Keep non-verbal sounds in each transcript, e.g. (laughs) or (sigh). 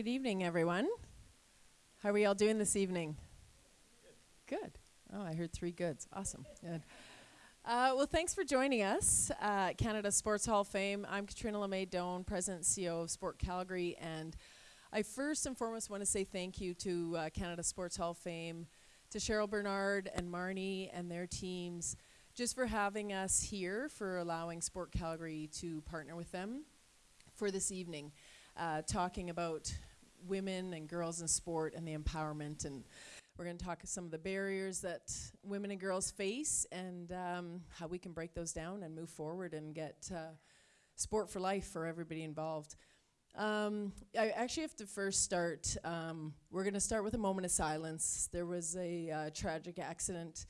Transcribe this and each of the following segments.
Good evening, everyone. How are we all doing this evening? Good. Oh, I heard three goods. Awesome. Good. Uh, well, thanks for joining us at Canada Sports Hall of Fame. I'm Catriona Le May Doan, President and CEO of Sport Calgary, and I first and foremost want to say thank you to uh, Canada Sports Hall of Fame, to Cheryl Bernard and Marnie and their teams, just for having us here, for allowing Sport Calgary to partner with them for this evening uh, talking about women and girls in sport and the empowerment. And we're going to talk some of the barriers that women and girls face and um, how we can break those down and move forward and get uh, sport for life for everybody involved. Um, I actually have to first start. Um, we're going to start with a moment of silence. There was a uh, tragic accident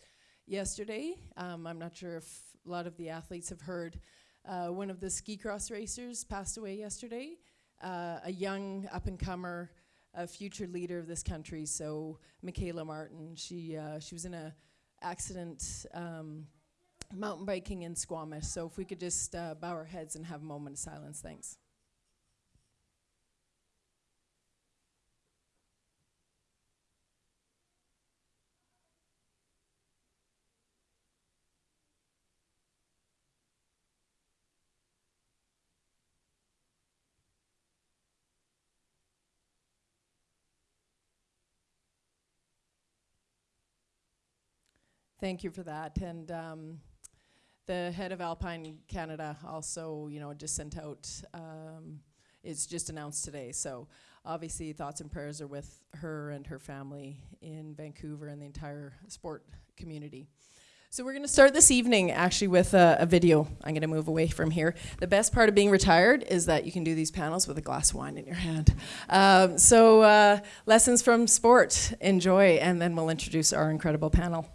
yesterday. Um, I'm not sure if a lot of the athletes have heard. Uh, one of the ski cross racers passed away yesterday uh, a young up and comer, a future leader of this country. So Mikayla Martin, she uh, she was in a accident um, mountain biking in Squamish. So if we could just uh, bow our heads and have a moment of silence, thanks. Thank you for that. And um, the head of Alpine Canada also, you know, just sent out, um, it's just announced today. So obviously thoughts and prayers are with her and her family in Vancouver and the entire sport community. So we're going to start this evening actually with a, a video. I'm going to move away from here. The best part of being retired is that you can do these panels with a glass of wine in your hand. Um, so uh, lessons from sport, enjoy, and then we'll introduce our incredible panel.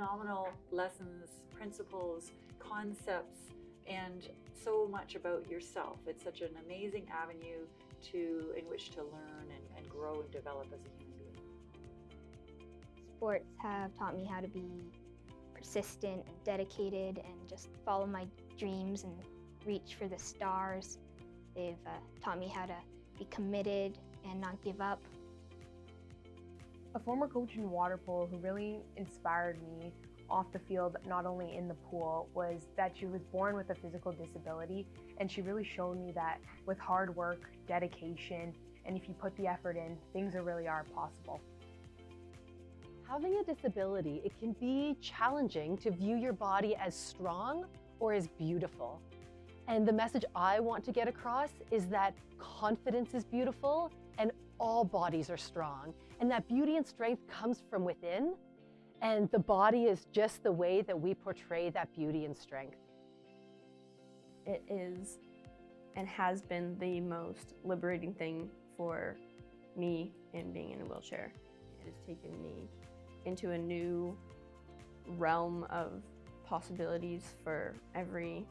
Phenomenal lessons, principles, concepts, and so much about yourself. It's such an amazing avenue to in which to learn and, and grow and develop as a human being. Sports have taught me how to be persistent and dedicated and just follow my dreams and reach for the stars. They've uh, taught me how to be committed and not give up a former coach in water polo who really inspired me off the field, not only in the pool, was that she was born with a physical disability. And she really showed me that with hard work, dedication, and if you put the effort in, things are really are possible. Having a disability, it can be challenging to view your body as strong or as beautiful. And the message I want to get across is that confidence is beautiful and all bodies are strong. And that beauty and strength comes from within. And the body is just the way that we portray that beauty and strength. It is and has been the most liberating thing for me in being in a wheelchair. It has taken me into a new realm of possibilities for every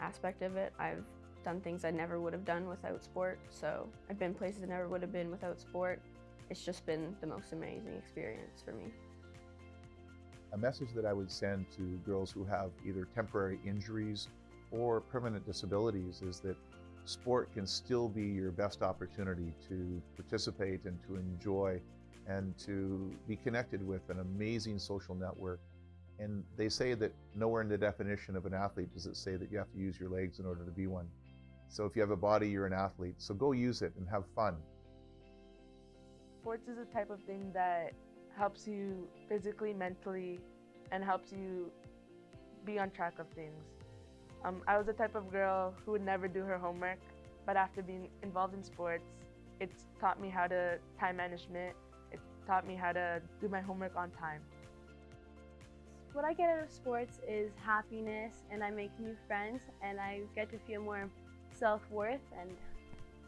aspect of it. I've done things I never would have done without sport, so I've been places I never would have been without sport it's just been the most amazing experience for me. A message that I would send to girls who have either temporary injuries or permanent disabilities is that sport can still be your best opportunity to participate and to enjoy and to be connected with an amazing social network. And they say that nowhere in the definition of an athlete does it say that you have to use your legs in order to be one. So if you have a body, you're an athlete. So go use it and have fun sports is a type of thing that helps you physically, mentally, and helps you be on track of things. Um, I was the type of girl who would never do her homework, but after being involved in sports, it's taught me how to time management. It taught me how to do my homework on time. What I get out of sports is happiness and I make new friends and I get to feel more self-worth and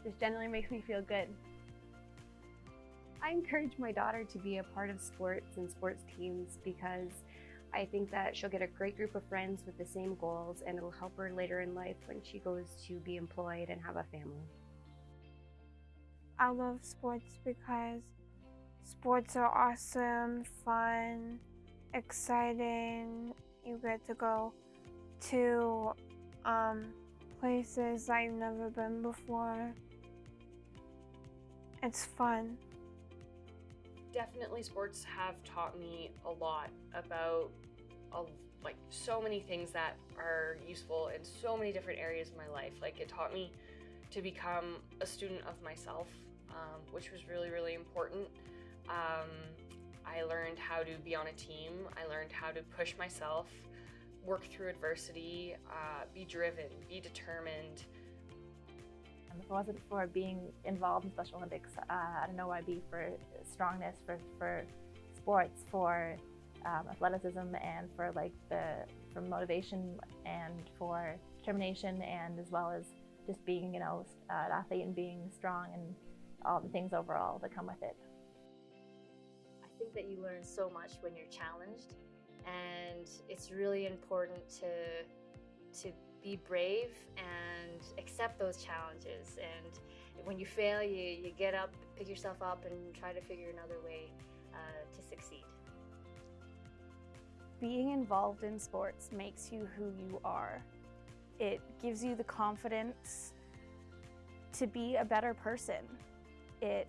just generally makes me feel good. I encourage my daughter to be a part of sports and sports teams because I think that she'll get a great group of friends with the same goals and it'll help her later in life when she goes to be employed and have a family. I love sports because sports are awesome, fun, exciting. You get to go to um, places I've never been before. It's fun. Definitely, sports have taught me a lot about a, like so many things that are useful in so many different areas of my life. Like it taught me to become a student of myself, um, which was really really important. Um, I learned how to be on a team. I learned how to push myself, work through adversity, uh, be driven, be determined. If it wasn't for being involved in Special Olympics, uh, I don't know where I'd be for strongness, for, for sports, for um, athleticism, and for like the for motivation and for determination, and as well as just being, you know, an athlete and being strong and all the things overall that come with it. I think that you learn so much when you're challenged, and it's really important to to be brave and accept those challenges. And when you fail, you, you get up, pick yourself up, and try to figure another way uh, to succeed. Being involved in sports makes you who you are. It gives you the confidence to be a better person. It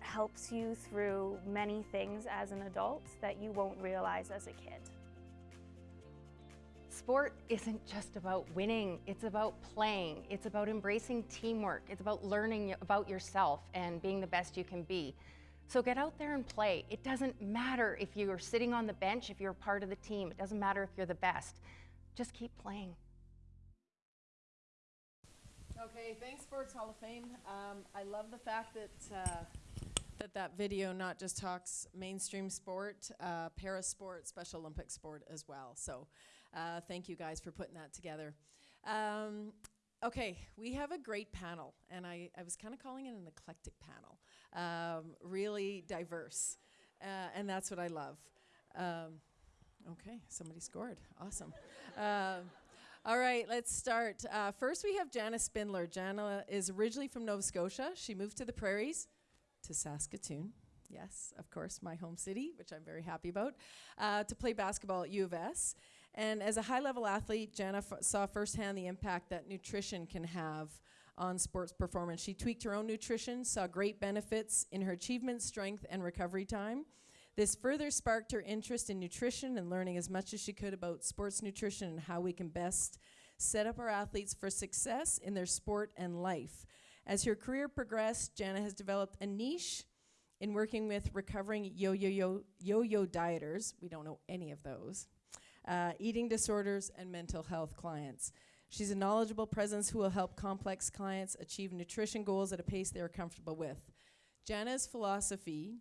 helps you through many things as an adult that you won't realize as a kid. Sport isn't just about winning, it's about playing, it's about embracing teamwork, it's about learning about yourself and being the best you can be. So get out there and play. It doesn't matter if you're sitting on the bench, if you're part of the team, it doesn't matter if you're the best. Just keep playing. Okay, thanks, Sports Hall of Fame. Um, I love the fact that uh, that that video not just talks mainstream sport, uh, para sport, Special Olympic sport as well. So, uh, thank you guys for putting that together. Um, okay, we have a great panel, and I, I was kind of calling it an eclectic panel, um, really diverse, uh, and that's what I love. Um, okay, somebody scored. Awesome. Um, all right, let's start. Uh, first, we have Jana Spindler. Jana is originally from Nova Scotia. She moved to the prairies, to Saskatoon. Yes, of course, my home city, which I'm very happy about, uh, to play basketball at U of S. And as a high level athlete, Jana saw firsthand the impact that nutrition can have on sports performance. She tweaked her own nutrition, saw great benefits in her achievement, strength, and recovery time. This further sparked her interest in nutrition and learning as much as she could about sports nutrition and how we can best set up our athletes for success in their sport and life. As her career progressed, Jana has developed a niche in working with recovering yo-yo-yo yo-yo dieters. We don't know any of those. Uh, eating disorders and mental health clients. She's a knowledgeable presence who will help complex clients achieve nutrition goals at a pace they are comfortable with. Jana's philosophy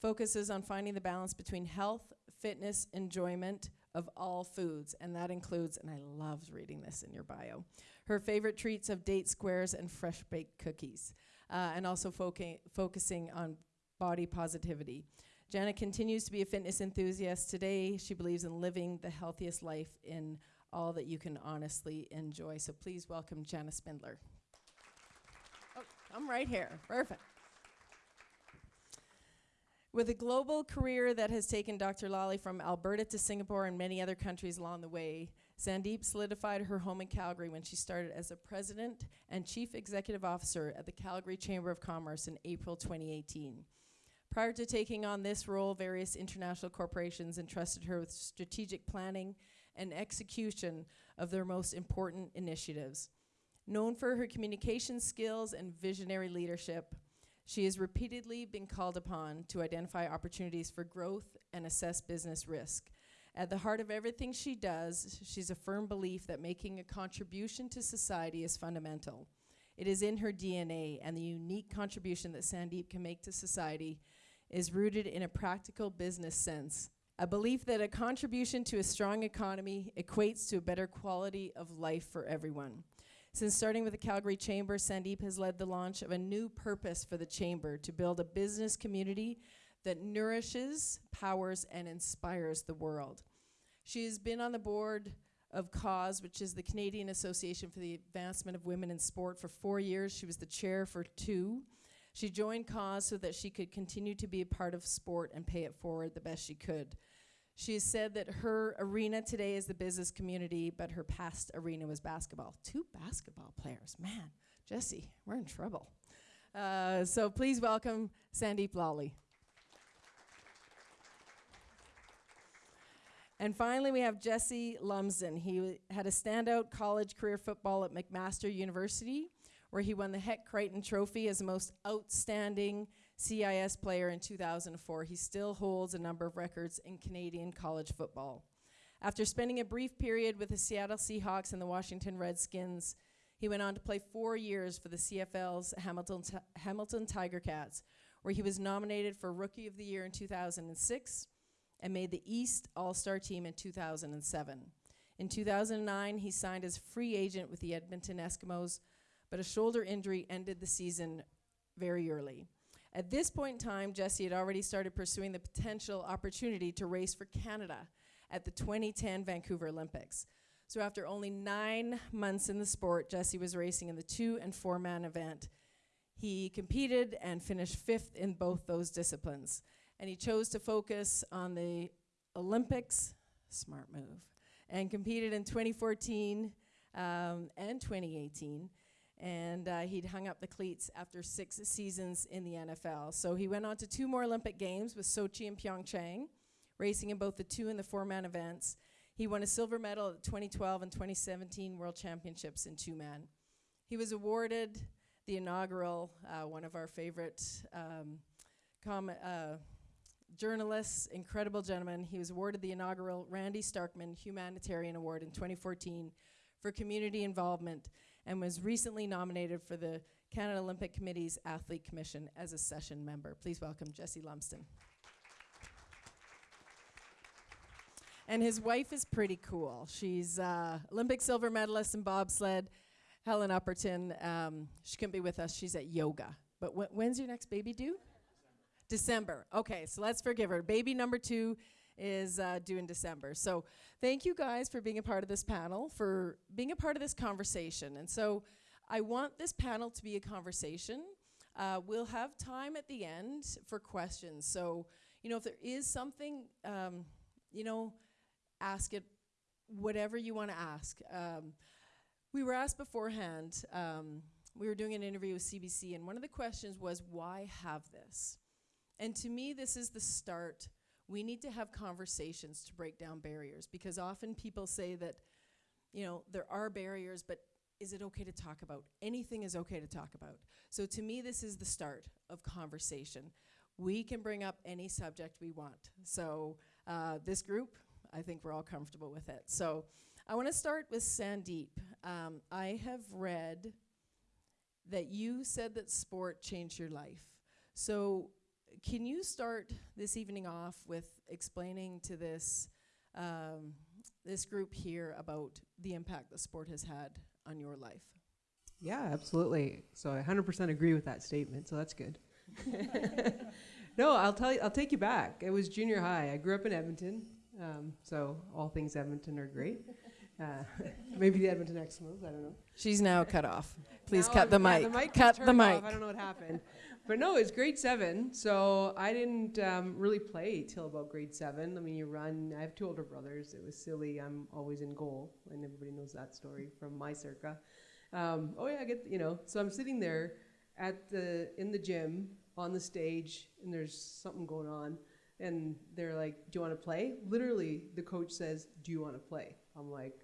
focuses on finding the balance between health, fitness, enjoyment of all foods, and that includes, and I loved reading this in your bio, her favorite treats of date squares and fresh baked cookies, uh, and also focusing on body positivity. Jana continues to be a fitness enthusiast. Today, she believes in living the healthiest life in all that you can honestly enjoy. So please welcome Jana Spindler. Oh, I'm right here. Perfect. With a global career that has taken Dr. Lalli from Alberta to Singapore and many other countries along the way, Sandip solidified her home in Calgary when she started as a president and chief executive officer at the Calgary Chamber of Commerce in April 2018. Prior to taking on this role, various international corporations entrusted her with strategic planning and execution of their most important initiatives. Known for her communication skills and visionary leadership, she has repeatedly been called upon to identify opportunities for growth and assess business risk. At the heart of everything she does, she's a firm belief that making a contribution to society is fundamental. It is in her DNA, and the unique contribution that Sandip can make to society is rooted in a practical business sense. A belief that a contribution to a strong economy equates to a better quality of life for everyone. Since starting with the Calgary Chamber, Sandip has led the launch of a new purpose for the Chamber to build a business community that nourishes, powers, and inspires the world. She has been on the board of CAAWS, which is the Canadian Association for the Advancement of Women in Sport, for four years. She was the chair for two. She joined CAAWS so that she could continue to be a part of sport and pay it forward the best she could. She has said that her arena today is the business community, but her past arena was basketball. Two basketball players, man. Jesse, we're in trouble. Uh, so please welcome Sandip Lalli. And finally, we have Jesse Lumsden. He had a standout college career football at McMaster University, where he won the Hec Crighton Trophy as the most outstanding CIS player in 2004. He still holds a number of records in Canadian college football. After spending a brief period with the Seattle Seahawks and the Washington Redskins, he went on to play four years for the CFL's Hamilton, Ti- Hamilton Tiger Cats, where he was nominated for Rookie of the Year in 2006 and made the East All Star team in 2007. In 2009, he signed as free agent with the Edmonton Eskimos, but a shoulder injury ended the season very early. At this point in time, Jesse had already started pursuing the potential opportunity to race for Canada at the 2010 Vancouver Olympics. So after only nine months in the sport, Jesse was racing in the two and four man event. He competed and finished fifth in both those disciplines. And he chose to focus on the Olympics, smart move, and competed in 2014 um, and 2018. And uh, he'd hung up the cleats after six seasons in the NFL. So he went on to two more Olympic Games with Sochi and Pyeongchang, racing in both the two and the four man events. He won a silver medal at the 2012 and 2017 World Championships in two man. He was awarded the inaugural, uh, one of our favorite um, uh, journalists, incredible gentleman. He was awarded the inaugural Randy Starkman Humanitarian Award in 2014 for community involvement and was recently nominated for the Canada Olympic Committee's Athlete Commission as a session member. Please welcome Jesse Lumsden. And his wife is pretty cool. She's uh, Olympic silver medalist in bobsled, Helen Upperton. Um, she couldn't be with us. She's at yoga. But wh- when's your next baby due? December. Okay, so let's forgive her. Baby number two is uh, due in December. So thank you guys for being a part of this panel, for being a part of this conversation. And so I want this panel to be a conversation. Uh, we'll have time at the end for questions. So, you know, if there is something, um, you know, ask it whatever you want to ask. Um, we were asked beforehand, um, we were doing an interview with CBC, and one of the questions was, why have this? And to me, this is the start. We need to have conversations to break down barriers because often people say that, you know, there are barriers, but is it okay to talk about? Anything is okay to talk about. So to me, this is the start of conversation. We can bring up any subject we want. So uh, this group, I think we're all comfortable with it. So I want to start with Sandip. Um, I have read that you said that sport changed your life. So can you start this evening off with explaining to this um, this group here about the impact that sport has had on your life? Yeah, absolutely. So I 100% agree with that statement. So that's good. (laughs) no, I'll tell you. I'll take you back. It was junior high. I grew up in Edmonton, um, so all things Edmonton are great. Uh, (laughs) maybe the Edmonton Eskimos. I don't know. She's now cut off. Please Now cut the I'm- yeah, mic. the mic cut the mic. off. I don't know what happened. But no, it's grade seven. So I didn't um, really play till about grade seven. I mean, you run. I have two older brothers. It was silly. I'm always in goal, and everybody knows that story from my circa. Um, oh yeah, I get you know. So I'm sitting there at the in the gym on the stage, and there's something going on, and they're like, "Do you want to play?" Literally, the coach says, "Do you want to play?" I'm like,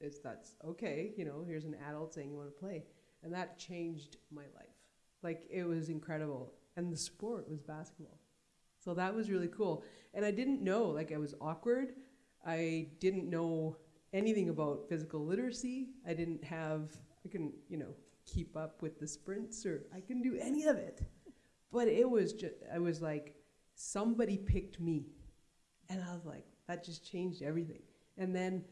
"Is that's okay?" You know, here's an adult saying you want to play, and that changed my life. Like it was incredible, and the sport was basketball. So that was really cool. And I didn't know, like I was awkward. I didn't know anything about physical literacy. I didn't have, I couldn't, you know, keep up with the sprints or I couldn't do any of it. But it was just, I was like, somebody picked me. And I was like, that just changed everything. And then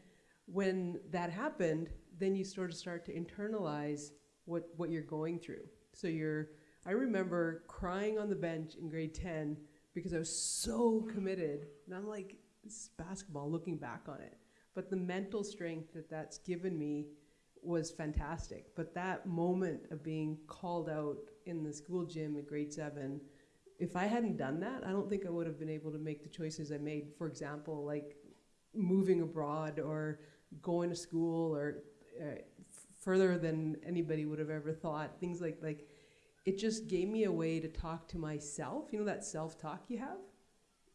when that happened, then you sort of start to internalize what, what you're going through. So you're, I remember crying on the bench in grade 10 because I was so committed. And I'm like, this is basketball, looking back on it. But the mental strength that that's given me was fantastic. But that moment of being called out in the school gym at grade seven if I hadn't done that, I don't think I would have been able to make the choices I made. For example, like moving abroad or going to school or uh, further than anybody would have ever thought. Things like like it just gave me a way to talk to myself. You know that self-talk you have.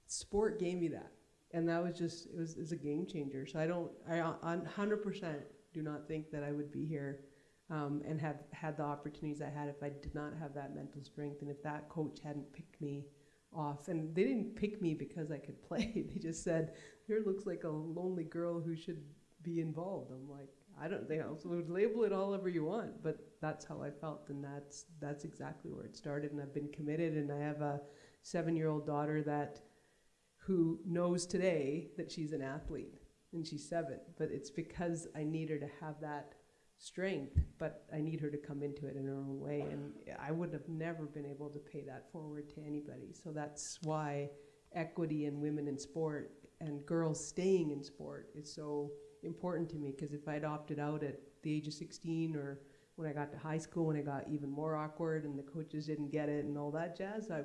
Sport gave me that, and that was just it was, it was a game changer. So I don't I on hundred percent do not think that I would be here um, and have had the opportunities I had if I did not have that mental strength and if that coach hadn't picked me off. And they didn't pick me because I could (laughs) play. They just said, "Here looks like a lonely girl who should be involved." I'm like, I don't think so would label it all ever you want, but that's how I felt, and that's that's exactly where it started. And I've been committed, and I have a seven-year-old daughter that who knows today that she's an athlete, and she's seven. But it's because I need her to have that strength, but I need her to come into it in her own way. And I would have never been able to pay that forward to anybody. So that's why equity in women in sport and girls staying in sport is so important to me. Because if I'd opted out at the age of 16 or when I got to high school, when it got even more awkward and the coaches didn't get it and all that jazz, I,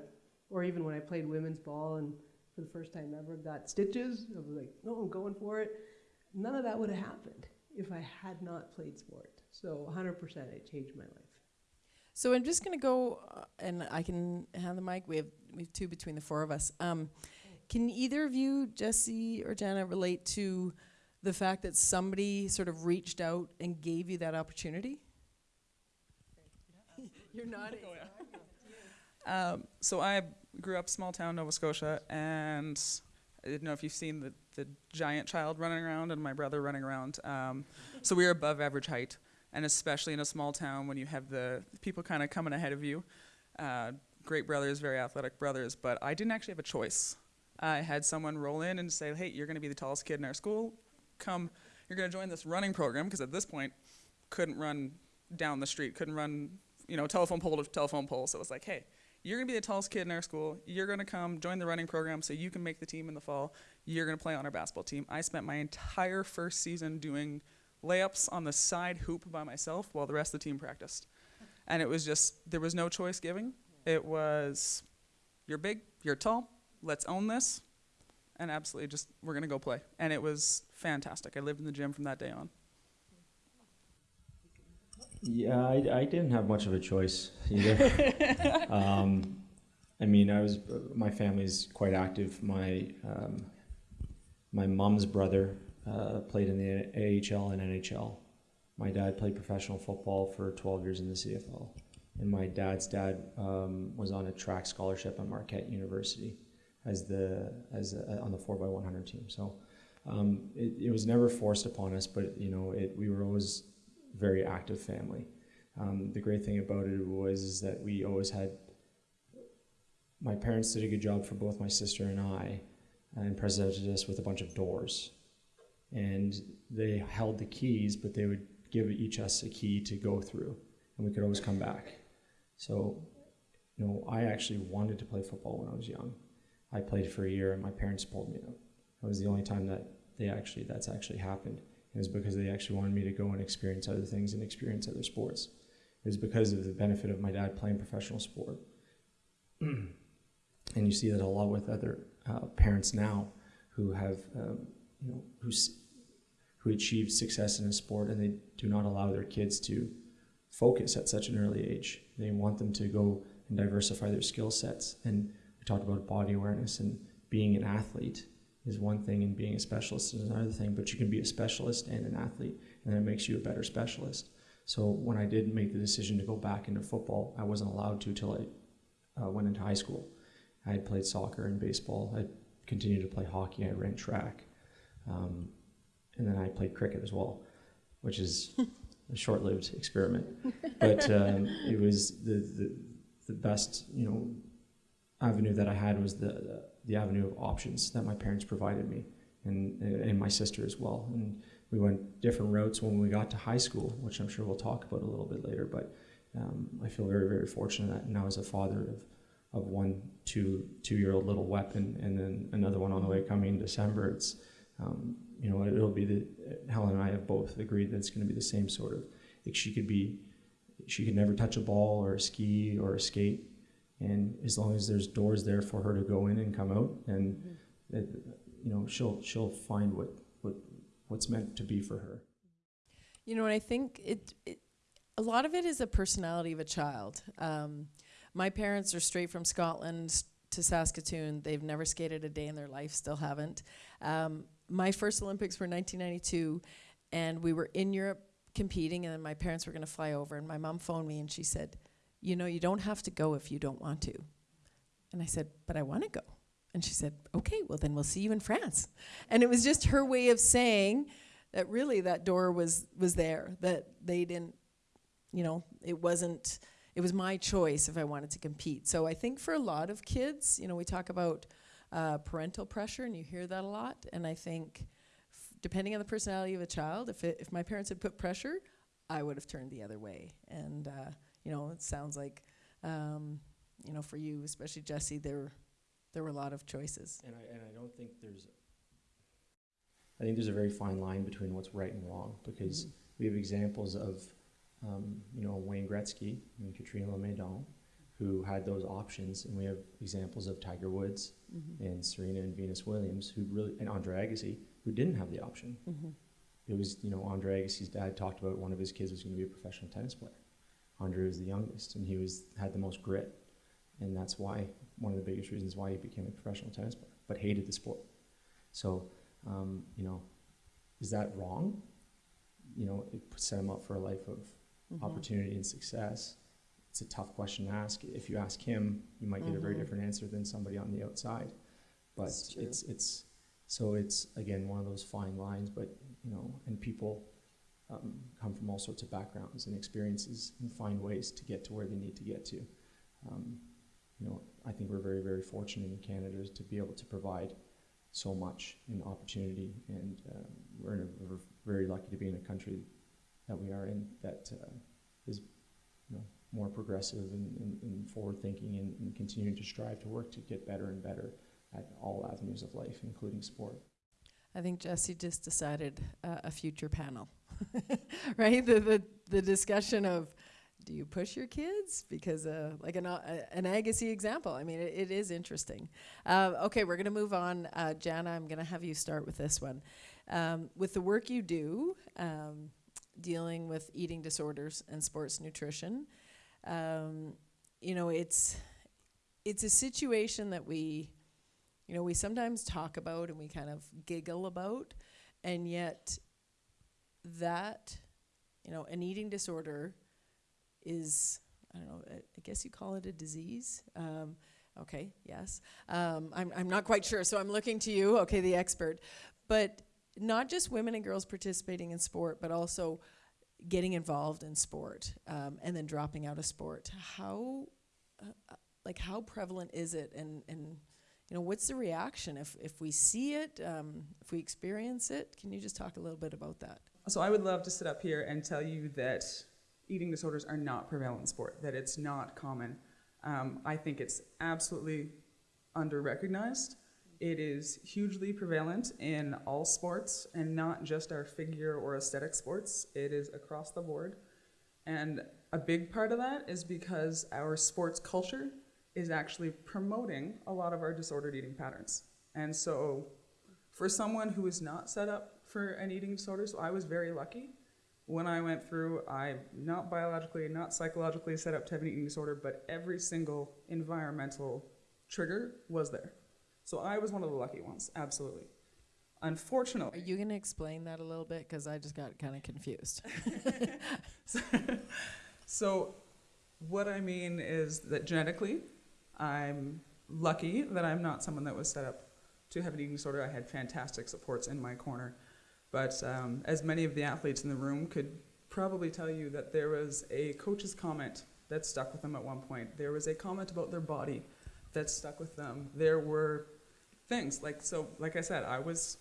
or even when I played women's ball and for the first time ever got stitches, I was like, no, I'm going for it. None of that would have happened if I had not played sport. So 100% it changed my life. So I'm just going to go, uh, and I can hand the mic. We have we have two between the four of us. Um, can either of you, Jesse or Jana, relate to the fact that somebody sort of reached out and gave you that opportunity? (laughs) You're nodding. Um, so I grew up small town Nova Scotia, and I didn't know if you've seen the, the giant child running around and my brother running around. Um, so we were above average height, and especially in a small town when you have the people kind of coming ahead of you. Uh, great brothers, very athletic brothers, but I didn't actually have a choice. I had someone roll in and say, "Hey, you're going to be the tallest kid in our school. Come, you're going to join this running program." Because at this point, couldn't run down the street, couldn't run, you know, telephone pole to telephone pole. So it was like, "Hey, you're going to be the tallest kid in our school. You're going to come join the running program so you can make the team in the fall. You're going to play on our basketball team." I spent my entire first season doing layups on the side hoop by myself while the rest of the team practiced. And it was just there was no choice giving. It was you're big, you're tall, let's own this. And absolutely just we're going to go play. And it was fantastic. I lived in the gym from that day on. Yeah, I, I didn't have much of a choice either. (laughs) um, I mean, I was my family's quite active. My um, my mom's brother uh, played in the AHL and NHL. My dad played professional football for 12 years in the CFL, and my dad's dad um, was on a track scholarship at Marquette University as the as a, on the 4x100 team. So um, it, it was never forced upon us, but you know, it, we were always very active family. Um, the great thing about it was is that we always had. My parents did a good job for both my sister and I, and presented us with a bunch of doors, and they held the keys, but they would give each us a key to go through, and we could always come back. So, you know, I actually wanted to play football when I was young. I played for a year, and my parents pulled me out. That was the only time that they actually that's actually happened. It was because they actually wanted me to go and experience other things and experience other sports. It was because of the benefit of my dad playing professional sport. (clears throat) and you see that a lot with other uh, parents now who have, um, you know, who, who achieve success in a sport and they do not allow their kids to focus at such an early age. They want them to go and diversify their skill sets. And we talked about body awareness and being an athlete is one thing and being a specialist is another thing, but you can be a specialist and an athlete, and it makes you a better specialist. So when I did make the decision to go back into football, I wasn't allowed to till I uh, went into high school. I had played soccer and baseball. I continued to play hockey. I ran track, um, and then I played cricket as well, which is a short-lived experiment. But um, it was the, the the best, you know, avenue that I had was the, the avenue of options that my parents provided me and, and my sister as well. And we went different routes when we got to high school, which I'm sure we'll talk about a little bit later. But um, I feel very, very fortunate that now as a father of, of one two two year old little weapon and then another one on the way coming in December. It's um, you know it'll be the Helen and I have both agreed that it's going to be the same sort of like she could be she could never touch a ball or a ski or a skate and as long as there's doors there for her to go in and come out, and it, you know she'll she'll find what what what's meant to be for her. You know, and I think it, it a lot of it is a personality of a child. Um, my parents are straight from Scotland to Saskatoon. They've never skated a day in their life, still haven't. Um, my first Olympics were 1992, and we were in Europe competing, and then my parents were going to fly over, and my mom phoned me and she said, "You know, you don't have to go if you don't want to." And I said, "But I want to go." And she said, "Okay, well then we'll see you in France." And it was just her way of saying that really that door was was there, that they didn't you know, it wasn't, it was my choice if I wanted to compete. So I think for a lot of kids, you know, we talk about uh, parental pressure and you hear that a lot. And I think depending on the personality of a child, if, it, if my parents had put pressure, I would have turned the other way. And, uh, you know, it sounds like, um, you know, for you, especially Jesse, there, there were a lot of choices. And I, and I don't think there's, I think there's a very fine line between what's right and wrong because Mhm. we have examples of, um, you know, Wayne Gretzky and Catriona Le May Doan who had those options, and we have examples of Tiger Woods Mhm. and Serena and Venus Williams who really, and Andre Agassi who didn't have the option. Mhm. It was, you know, Andre Agassi's dad talked about one of his kids was going to be a professional tennis player. Andre was the youngest, and he was had the most grit, and that's why one of the biggest reasons why he became a professional tennis player, but hated the sport. So, um, you know, is that wrong? You know, it set him up for a life of Mhm. opportunity and success. It's a tough question to ask. If you ask him, you might get a very Mhm. different answer than somebody on the outside. But it's it's so it's again one of those fine lines. But you know, and people um, come from all sorts of backgrounds and experiences and find ways to get to where they need to get to. Um, you know, I think we're very, very fortunate in Canada to be able to provide so much in opportunity, and uh, we're, a, we're very lucky to be in a country that we are in that uh, is, you know, more progressive and, and, and forward-thinking, and, and continuing to strive to work to get better and better at all avenues of life, including sport. I think Jesse just decided uh, a future panel, (laughs) right? The, the the discussion of do you push your kids because uh, like an uh, an Agassi example. I mean, it, it is interesting. Uh, okay, we're gonna move on. Uh, Jana, I'm gonna have you start with this one. Um, with the work you do, um, dealing with eating disorders and sports nutrition, um, you know, it's it's a situation that we you know, we sometimes talk about and we kind of giggle about, and yet that, you know, an eating disorder is, I don't know, I, guess you call it a disease. Um, okay, yes. Um, I'm, I'm not quite sure, so I'm looking to you, okay, the expert. But not just women and girls participating in sport, but also getting involved in sport um, and then dropping out of sport. How, uh, uh, like, how prevalent is it? And, and you know, what's the reaction if, if we see it, um, if we experience it? Can you just talk a little bit about that? So I would love to sit up here and tell you that eating disorders are not prevalent in sport, that it's not common. Um, I think it's absolutely under-recognized. It is hugely prevalent in all sports and not just our figure or aesthetic sports. It is across the board. And a big part of that is because our sports culture is actually promoting a lot of our disordered eating patterns. And so for someone who is not set up for an eating disorder, so I was very lucky. When I went through, I'm not biologically, not psychologically set up to have an eating disorder, but every single environmental trigger was there. So I was one of the lucky ones, absolutely. Unfortunately, Are you going to explain that a little bit? Because I just got kind of confused. (laughs) So, what I mean is that genetically, I'm lucky that I'm not someone that was set up to have an eating disorder. I had fantastic supports in my corner. But um, as many of the athletes in the room could probably tell you that there was a coach's comment that stuck with them at one point. There was a comment about their body that stuck with them. There were things like, so, like I said, I was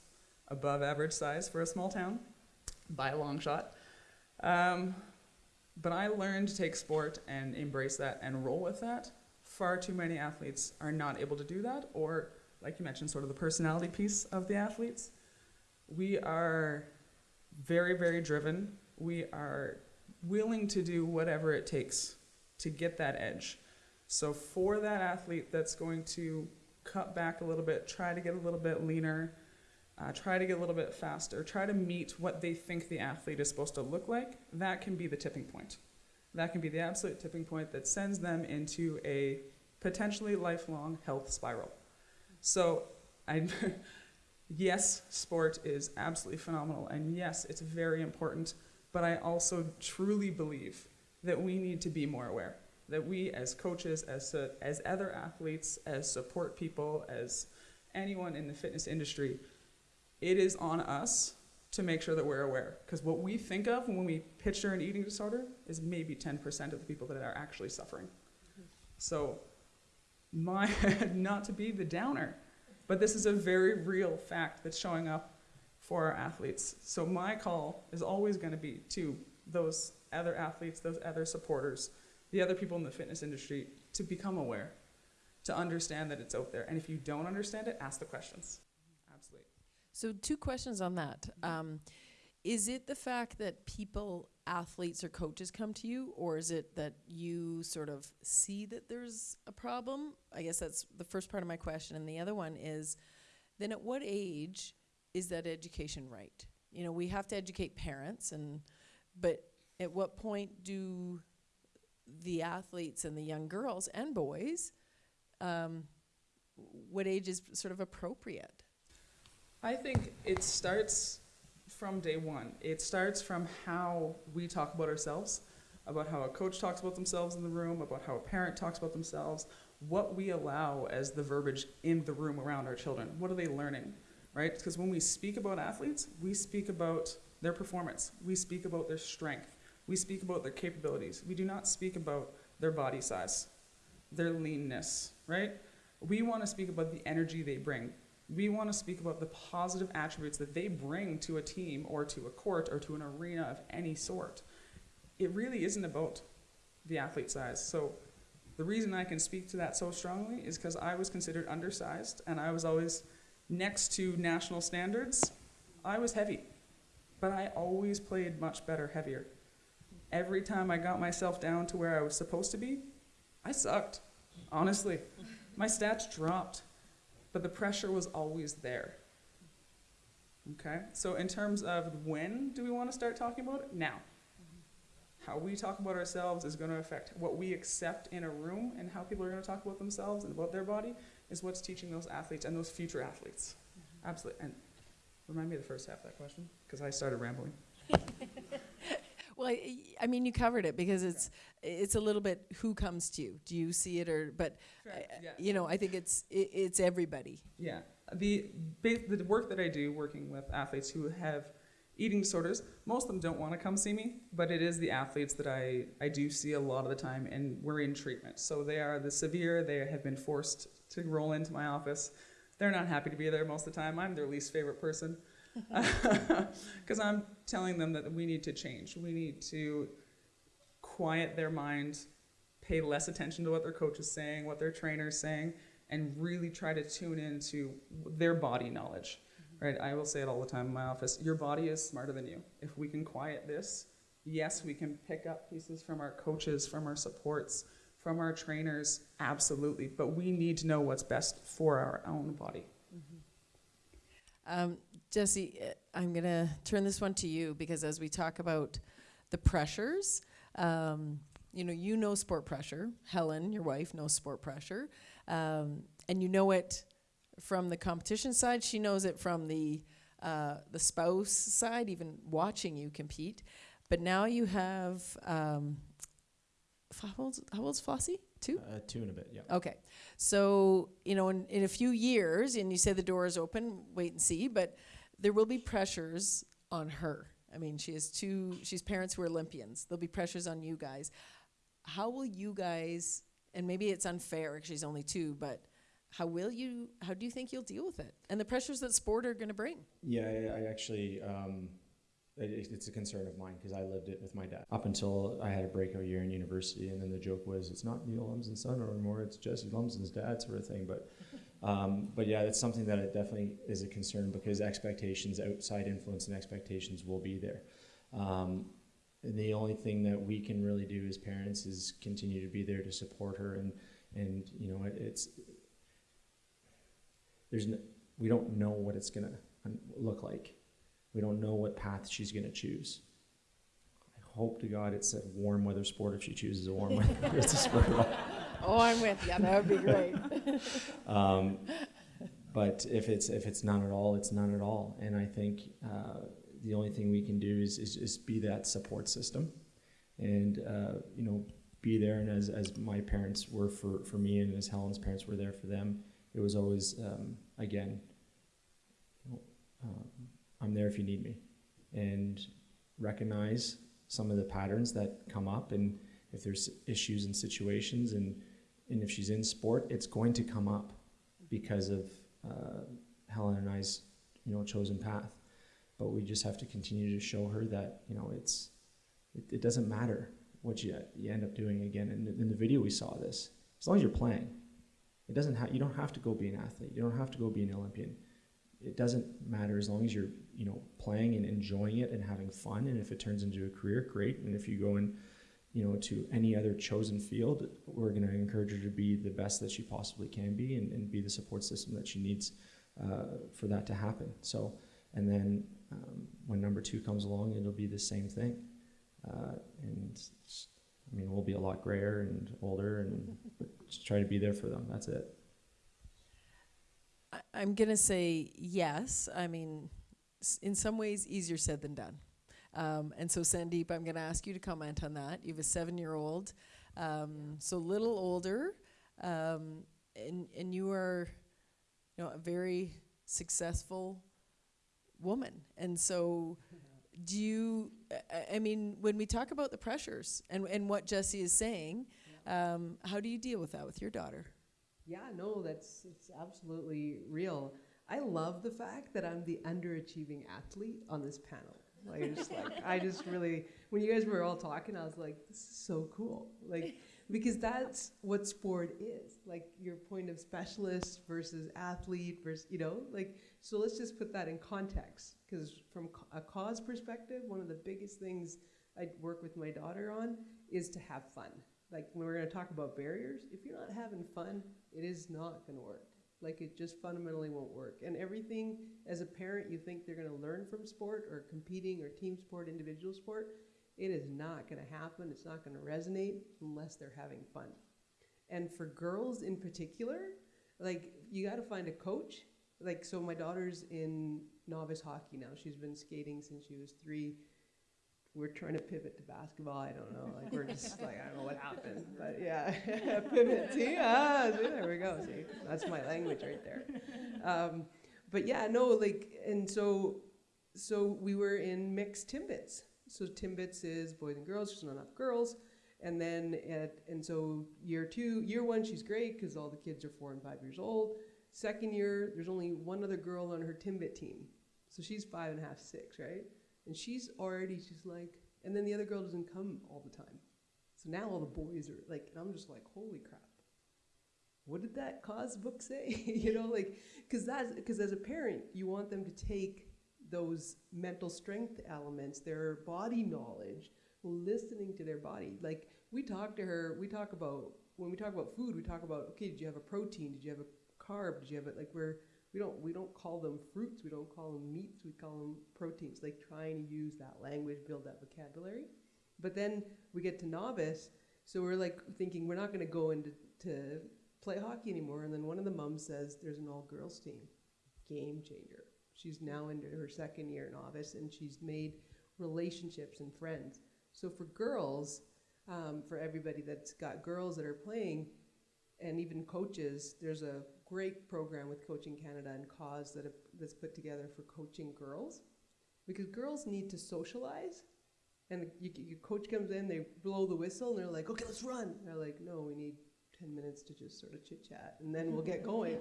above average size for a small town by a long shot. Um, but I learned to take sport and embrace that and roll with that. Far too many athletes are not able to do that, or, like you mentioned, sort of the personality piece of the athletes. We are very, very driven. We are willing to do whatever it takes to get that edge. So for that athlete that's going to cut back a little bit, try to get a little bit leaner, uh, try to get a little bit faster, try to meet what they think the athlete is supposed to look like, that can be the tipping point. That can be the absolute tipping point that sends them into a potentially lifelong health spiral. So, I, (laughs) yes, sport is absolutely phenomenal, and yes, it's very important, but I also truly believe that we need to be more aware. That we, as coaches, as, uh, as other athletes, as support people, as anyone in the fitness industry, it is on us to make sure that we're aware. Because what we think of when we picture an eating disorder is maybe 10% of the people that are actually suffering. So, my, (laughs) not to be the downer, but this is a very real fact that's showing up for our athletes. So, my call is always going to be to those other athletes, those other supporters, the other people in the fitness industry to become aware, to understand that it's out there. And if you don't understand it, ask the questions. Absolutely. So, two questions on that. Um, is it the fact that people, athletes or coaches come to you, or is it that you sort of see that there's a problem? I guess that's the first part of my question. And the other one is then at what age is that education right? You know, we have to educate parents, and but at what point do the athletes and the young girls and boys, um, what age is sort of appropriate? I think it starts from day one. It starts from how we talk about ourselves, about how a coach talks about themselves in the room, about how a parent talks about themselves, what we allow as the verbiage in the room around our children. What are they learning, right? Because when we speak about athletes, we speak about their performance, we speak about their strength, we speak about their capabilities. We do not speak about their body size, their leanness, right? We want to speak about the energy they bring, we want to speak about the positive attributes that they bring to a team or to a court or to an arena of any sort. It really isn't about the athlete size. So the reason I can speak to that so strongly is because I was considered undersized and I was always next to national standards. I was heavy, but I always played much better heavier. Every time I got myself down to where I was supposed to be, I sucked. Honestly, my stats dropped but the pressure was always there. Okay, so in terms of when do we want to start talking about it? Now. How we talk about ourselves is going to affect what we accept in a room, and how people are going to talk about themselves and about their body is what's teaching those athletes and those future athletes. Mm-hmm. Absolutely. And remind me of the first half of that question, because I started rambling. (laughs) Well, I, I mean, you covered it because it's it's a little bit who comes to you. Do you see it or? But uh, yeah. you know, I think it's it, it's everybody. Yeah, the the work that I do working with athletes who have eating disorders, most of them don't want to come see me, but it is the athletes that I, I do see a lot of the time, and we're in treatment. So they are the severe, they have been forced to roll into my office. They're not happy to be there most of the time. I'm their least favorite person (laughs) because I'm telling them that we need to change. We need to quiet their mind, pay less attention to what their coach is saying, what their trainer is saying, and really try to tune into their body knowledge. Mm-hmm. Right? I will say it all the time in my office. Your body is smarter than you. If we can quiet this, yes, we can pick up pieces from our coaches, from our supports, from our trainers, absolutely. But we need to know what's best for our own body. Mm-hmm. Um, Jesse, eh, I'm going to turn this one to you because as we talk about the pressures, um, you know, you know sport pressure. Helen, your wife, knows sport pressure. Um, and you know it from the competition side. She knows it from the, uh, the spouse side, even watching you compete. But now you have, um, how, old's, how old's Flossie? Two? Uh, two and a bit, yeah. Okay. So, you know, in, in a few years, and you say the door is open, wait and see, but there will be pressures on her. I mean, she has two, she's parents who are Olympians. There'll be pressures on you guys. How will you guys, and maybe it's unfair she's only two, but how will you, how do you think you'll deal with it? And the pressures that sport are going to bring? Yeah, I, I actually, um, it, it's a concern of mine because I lived it with my dad up until I had a breakout year in university. And then the joke was, it's not Neil Lumsden's son anymore, it's Jesse Lumsden's dad, sort of thing. But um, but yeah, that's something that it definitely is a concern because expectations, outside influence, and expectations will be there. Um, the only thing that we can really do as parents is continue to be there to support her and and you know it, it's there's n- we don't know what it's gonna look like. We don't know what path she's gonna choose. I hope to God it's a warm weather sport if she chooses a warm (laughs) weather sport. Oh, I'm with you. That would be great. (laughs) um, but if it's if it's none at all, it's none at all. And I think uh, the only thing we can do is, is be that support system, and uh, you know be there. And as, as my parents were for, for me, and as Helen's parents were there for them, it was always um, again. You know, um, I'm there if you need me, and recognize some of the patterns that come up, and if there's issues and situations, and and if she's in sport, it's going to come up because of uh, Helen and I's, you know, chosen path. But we just have to continue to show her that you know it's it, it doesn't matter what you you end up doing again. And in the video we saw this, as long as you're playing, it doesn't have you don't have to go be an athlete. You don't have to go be an Olympian. It doesn't matter as long as you're you know playing and enjoying it and having fun. And if it turns into a career, great. And if you go in you know, to any other chosen field, we're going to encourage her to be the best that she possibly can be and, and be the support system that she needs uh, for that to happen. So, and then um, when number two comes along, it'll be the same thing. Uh, and I mean, we'll be a lot grayer and older, and (laughs) just try to be there for them. That's it. I- I'm going to say yes. I mean, in some ways, easier said than done. Um, and so, Sandip, I'm going to ask you to comment on that. You have a seven year old, um, so a little older, um, and, and you are you know, a very successful woman. And so, do you, I- I mean, when we talk about the pressures and, and what Jesse is saying, um, how do you deal with that with your daughter? Yeah, no, that's it's absolutely real. I love the fact that I'm the underachieving athlete on this panel. I just like I just really when you guys were all talking, I was like, this is so cool. Like because that's what sport is. Like your point of specialist versus athlete versus you know like so let's just put that in context because from a CAAWS perspective, one of the biggest things I work with my daughter on is to have fun. Like when we're going to talk about barriers, if you're not having fun, it is not going to work. Like it just fundamentally won't work. And everything as a parent you think they're going to learn from sport or competing or team sport, individual sport, it is not going to happen. It's not going to resonate unless they're having fun. And for girls in particular, like you got to find a coach. Like so my daughter's in novice hockey now. She's been skating since she was 3 we're trying to pivot to basketball. I don't know. Like we're just like I don't know what happened, but yeah, (laughs) pivot. See, ah, see, there we go. See, that's my language right there. Um, but yeah, no, like, and so, so we were in mixed timbits. So timbits is boys and girls. There's not enough girls, and then at and so year two, year one, she's great because all the kids are four and five years old. Second year, there's only one other girl on her timbit team, so she's five and a half, six, right? And she's already, she's like, and then the other girl doesn't come all the time. So now all the boys are like, and I'm just like, holy crap. What did that CAAWS book say? (laughs) you know, like, because that's, because as a parent, you want them to take those mental strength elements, their body knowledge, listening to their body. Like, we talk to her, we talk about, when we talk about food, we talk about, okay, did you have a protein? Did you have a carb? Did you have it? Like, we're, we don't we don't call them fruits we don't call them meats we call them proteins. Like trying to use that language build that vocabulary. But then we get to novice so we're like thinking we're not going to go into to play hockey anymore. And then one of the mums says there's an all girls team. Game changer. She's now into her second year novice and she's made relationships and friends. So for girls um, for everybody that's got girls that are playing and even coaches there's a great program with Coaching Canada and CAAWS that have, that's put together for coaching girls, because girls need to socialize, and you, your coach comes in, they blow the whistle, and they're like, "Okay, let's run." And they're like, "No, we need ten minutes to just sort of chit chat, and then we'll get going."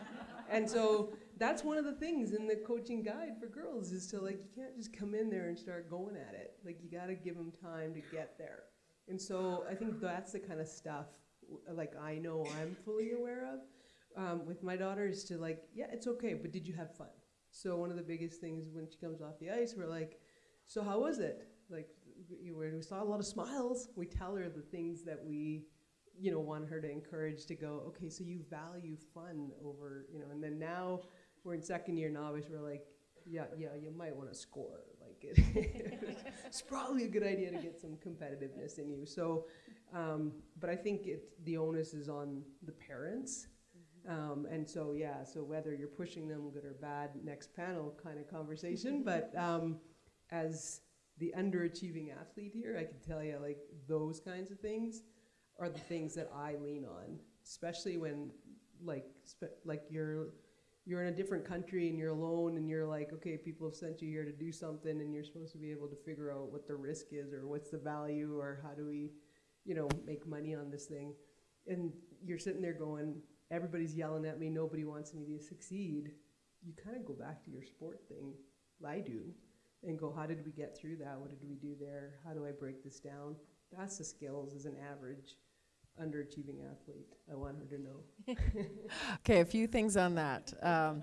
(laughs) and so that's one of the things in the coaching guide for girls is to like you can't just come in there and start going at it. Like you got to give them time to get there. And so I think that's the kind of stuff like I know I'm fully aware of um, with my daughter is to like, yeah, it's okay, but did you have fun? So one of the biggest things when she comes off the ice, we're like, so how was it? Like, we, we saw a lot of smiles. We tell her the things that we you know, want her to encourage to go, okay, so you value fun over, you know, and then now we're in second year novice, we're like, yeah, yeah, you might want to score. Like it, (laughs) it's probably a good idea to get some competitiveness in you. So, um, but I think it the onus is on the parents. Um, and so yeah, so whether you're pushing them good or bad, next panel kind of conversation. (laughs) but um, as the underachieving athlete here, I can tell you like those kinds of things are the things that I lean on, especially when like like you're you're in a different country and you're alone and you're like, okay, people have sent you here to do something and you're supposed to be able to figure out what the risk is or what's the value or how do we, you know, make money on this thing. And you're sitting there going, everybody's yelling at me, nobody wants me to succeed. You kind of go back to your sport thing, I do, and go, how did we get through that? What did we do there? How do I break this down? That's the skills as an average underachieving athlete. I want her to know. (laughs) okay, a few things on that. Um,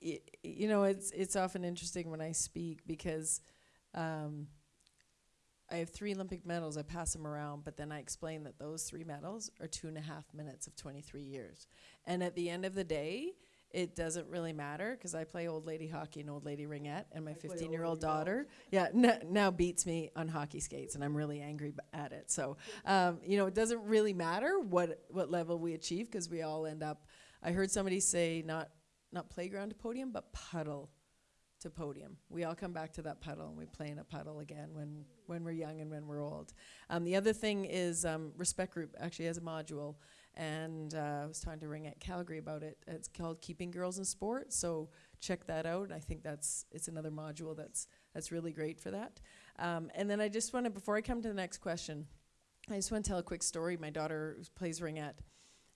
you know, it's it's often interesting when I speak because um, I have three Olympic medals. I pass them around, but then I explain that those three medals are two and a half minutes of 23 years. And at the end of the day, it doesn't really matter because I play old lady hockey and old lady ringette, and my 15 year old daughter, yeah, n- now beats me on hockey skates, and I'm really angry at it. So, um, you know, it doesn't really matter what what level we achieve because we all end up. I heard somebody say not not playground to podium, but puddle to podium. We all come back to that puddle, and we play in a puddle again when when we're young and when we're old. Um, the other thing is um, respect group actually has a module and uh, I was talking to Ringette Calgary about it. It's called Keeping Girls in Sport, so check that out. I think that's it's another module that's that's really great for that. Um, and then I just want to, before I come to the next question, I just want to tell a quick story. My daughter plays ringette,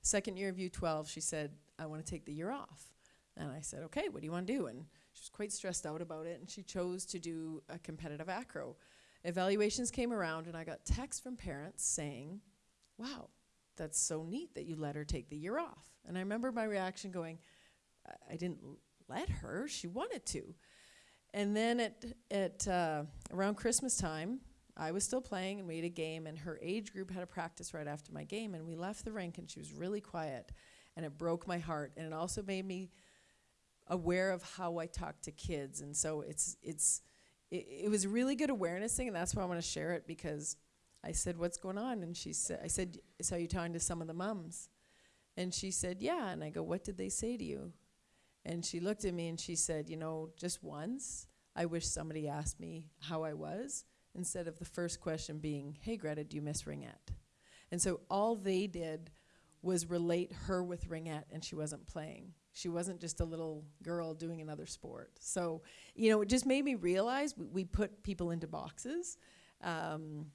second year of U12, she said, "I want to take the year off," and I said, "Okay, what do you want to do?" And she was quite stressed out about it, and she chose to do a competitive acro. Evaluations came around, and I got texts from parents saying, "Wow." that's so neat that you let her take the year off. And I remember my reaction going, I, didn't let her, she wanted to. And then at, at uh, around Christmas time, I was still playing and we had a game, and her age group had a practice right after my game. And we left the rink, and she was really quiet. And it broke my heart. And it also made me aware of how I talk to kids. And so it's, it's, it, it was really good awareness thing, and that's why I want to share it because I said, "What's going on?" And she said, "I said, so you talking to some of the moms? And she said, "Yeah." And I go, "What did they say to you?" And she looked at me and she said, "You know, just once, I wish somebody asked me how I was instead of the first question being, "Hey, Greta, do you miss ringette?" And so all they did was relate her with ringette, and she wasn't playing. She wasn't just a little girl doing another sport. So, you know, it just made me realize we, we put people into boxes. Um,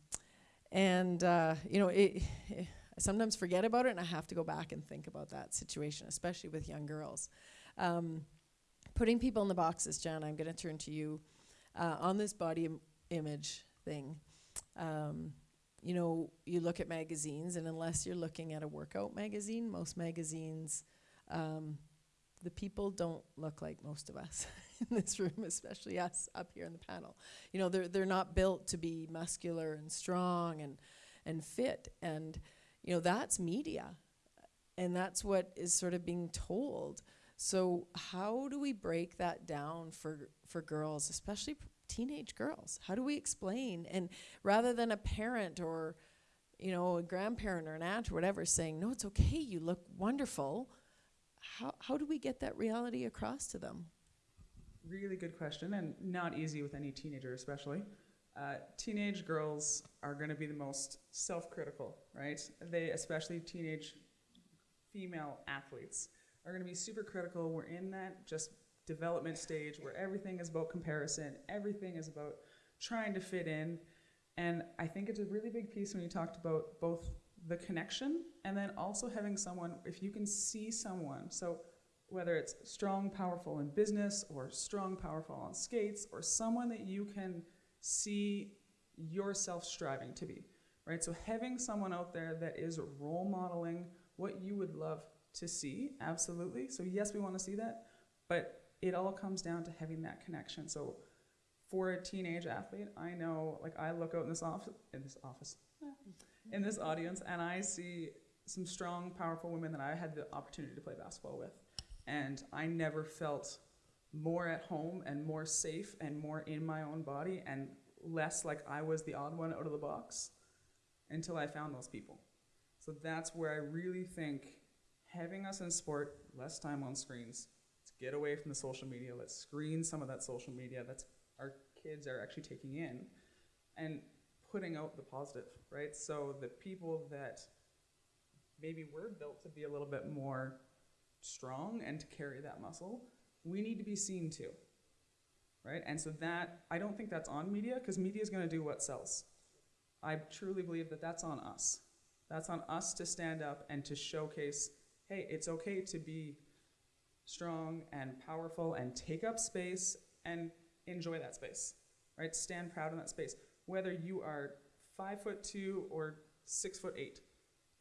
and uh, you know, it, I sometimes forget about it, and I have to go back and think about that situation, especially with young girls. Um, putting people in the boxes, Jen. I'm going to turn to you uh, on this body Im- image thing. Um, you know, you look at magazines, and unless you're looking at a workout magazine, most magazines, um, the people don't look like most of us (laughs) in this room, especially us up here in the panel. You know, they're they're not built to be muscular and strong and and fit, and you know that's media, and that's what is sort of being told. So how do we break that down for for girls, especially teenage girls? How do we explain? And rather than a parent or you know a grandparent or an aunt or whatever saying, "No, it's okay. You look wonderful." How how do we get that reality across to them? Really good question, and not easy with any teenager, especially. Uh, teenage girls are going to be the most self-critical, right? They, especially teenage female athletes, are going to be super critical. We're in that just development stage where everything is about comparison, everything is about trying to fit in, and I think it's a really big piece when you talked about both the connection and then also having someone. If you can see someone, so whether it's strong, powerful in business or strong, powerful on skates, or someone that you can see yourself striving to be, right? So having someone out there that is role modeling what you would love to see, absolutely. So yes, we want to see that, but it all comes down to having that connection. So for a teenage athlete, I know, like I look out in this office, in this office, in this audience, and I see some strong, powerful women that I had the opportunity to play basketball with. And I never felt more at home and more safe and more in my own body and less like I was the odd one out of the box until I found those people. So that's where I really think having us in sport, less time on screens, let's get away from the social media, let's screen some of that social media that's our kids are actually taking in and putting out the positive, right? So the people that maybe we're built to be a little bit more strong and to carry that muscle, we need to be seen too, right? And so that, I don't think that's on media because media is going to do what sells. I truly believe that that's on us. That's on us to stand up and to showcase hey, it's okay to be strong and powerful and take up space and enjoy that space, right? Stand proud in that space. Whether you are five foot two or six foot eight,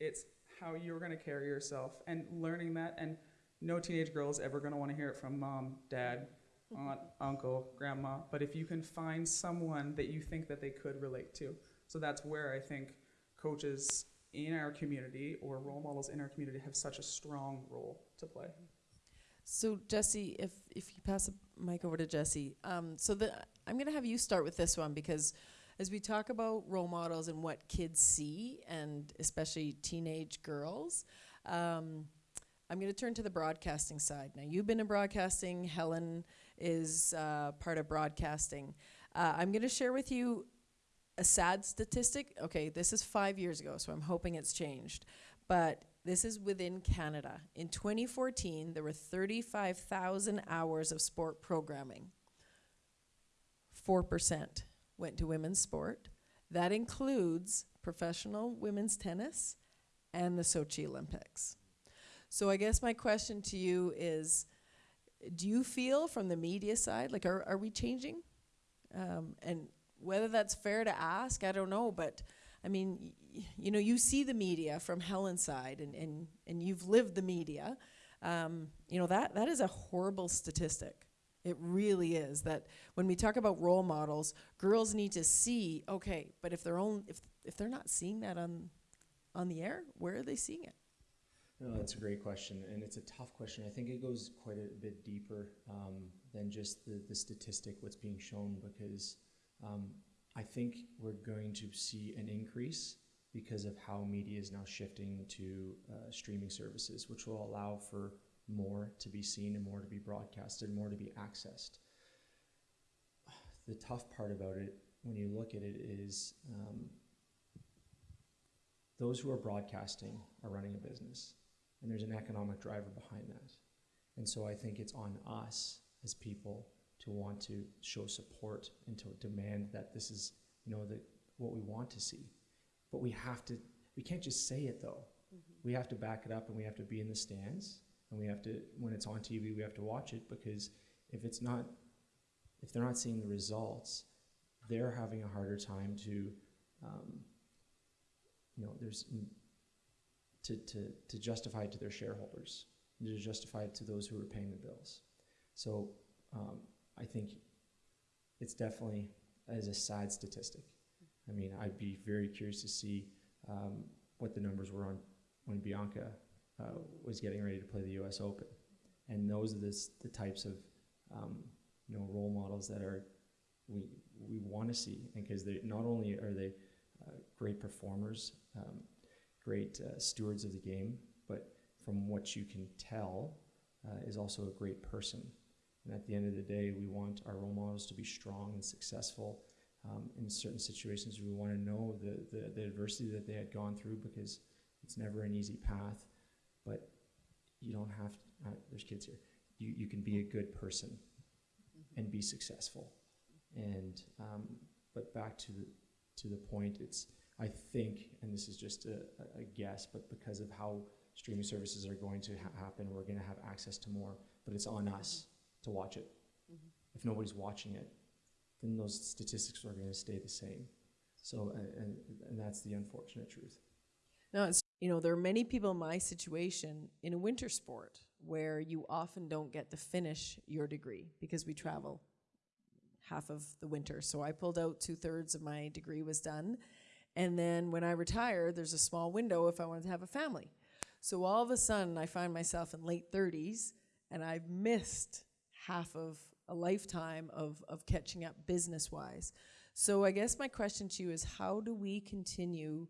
it's how you're going to carry yourself and learning that. And no teenage girl is ever going to want to hear it from mom, dad, aunt, uncle, grandma. But if you can find someone that you think that they could relate to, so that's where I think coaches in our community or role models in our community have such a strong role to play. So Jesse, if if you pass the mic over to Jesse, um, so the I'm going to have you start with this one because as we talk about role models and what kids see, and especially teenage girls, um, I'm going to turn to the broadcasting side. Now you've been in broadcasting. Helen is uh, part of broadcasting. Uh, I'm going to share with you a sad statistic. Okay, this is five years ago, so I'm hoping it's changed. But this is within Canada. In 2014, there were 35,000 hours of sport programming. 4% went to women's sport. That includes professional women's tennis and the Sochi Olympics. So I guess my question to you is, do you feel from the media side, like are, are we changing? Um, and whether that's fair to ask, I don't know, but I mean, you know, you see the media from Helen's side, and, and, and you've lived the media. Um, you know, that, that is a horrible statistic. It really is. That when we talk about role models, girls need to see, okay, but if they're, own, if, if they're not seeing that on, on the air, where are they seeing it? No, that's a great question, and it's a tough question. I think it goes quite a bit deeper um, than just the, the statistic, what's being shown, because um, I think we're going to see an increase because of how media is now shifting to uh, streaming services, which will allow for more to be seen and more to be broadcasted, more to be accessed. The tough part about it, when you look at it, is um, those who are broadcasting are running a business, and there's an economic driver behind that. And so I think it's on us as people to want to show support and to demand that this is, you know, the, what we want to see. But we have to, we can't just say it though. We have to back it up and we have to be in the stands and we have to, when it's on TV, we have to watch it because if it's not, if they're not seeing the results, they're having a harder time to, um, you know, there's, to, to, to justify it to their shareholders, to justify it to those who are paying the bills. So um, I think it's definitely as a sad statistic. I mean, I'd be very curious to see um, what the numbers were on when Bianca uh, was getting ready to play the U.S. Open, and those are the, the types of um, you know role models that are we we want to see, and because they not only are they uh, great performers, um, great uh, stewards of the game, but from what you can tell, uh, is also a great person. And at the end of the day, we want our role models to be strong and successful. Um, in certain situations, we want to know the, the, the adversity that they had gone through because it's never an easy path. But you don't have to, uh, there's kids here, you, you can be a good person and be successful. And, um, but back to the, to the point, it's, I think, and this is just a, a guess, but because of how streaming services are going to ha- happen, we're going to have access to more, but it's on us to watch it. Mhm. If nobody's watching it, then those statistics are going to stay the same. So, uh, and, and that's the unfortunate truth. No, it's you know there are many people in my situation in a winter sport where you often don't get to finish your degree because we travel half of the winter. So I pulled out two thirds of my degree was done, And then when I retire, there's a small window if I wanted to have a family. So all of a sudden, I find myself in late 30s and I've missed half of a lifetime of, of catching up business wise. So I guess my question to you is how do we continue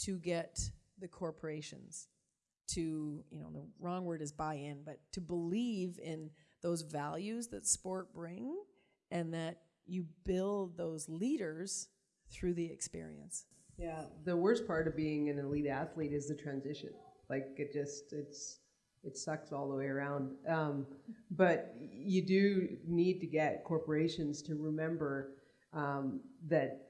to get the corporations to, you know, the wrong word is buy in, but to believe in those values that sport bring and that you build those leaders through the experience. Yeah, the worst part of being an elite athlete is the transition. Like it just it's it sucks all the way around. Um, but you do need to get corporations to remember um, that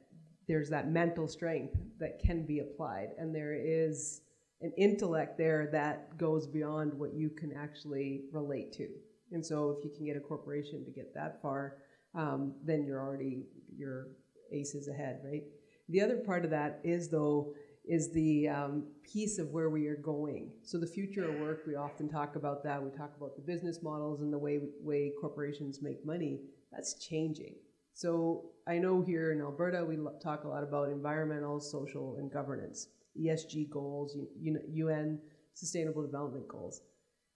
there's that mental strength that can be applied, and there is an intellect there that goes beyond what you can actually relate to. And so, if you can get a corporation to get that far, um, then you're already your aces ahead, right? The other part of that is though is the um, piece of where we are going. So the future of work, we often talk about that. We talk about the business models and the way way corporations make money. That's changing. So I know here in Alberta, we talk a lot about environmental, social, and governance, ESG goals, UN Sustainable Development Goals.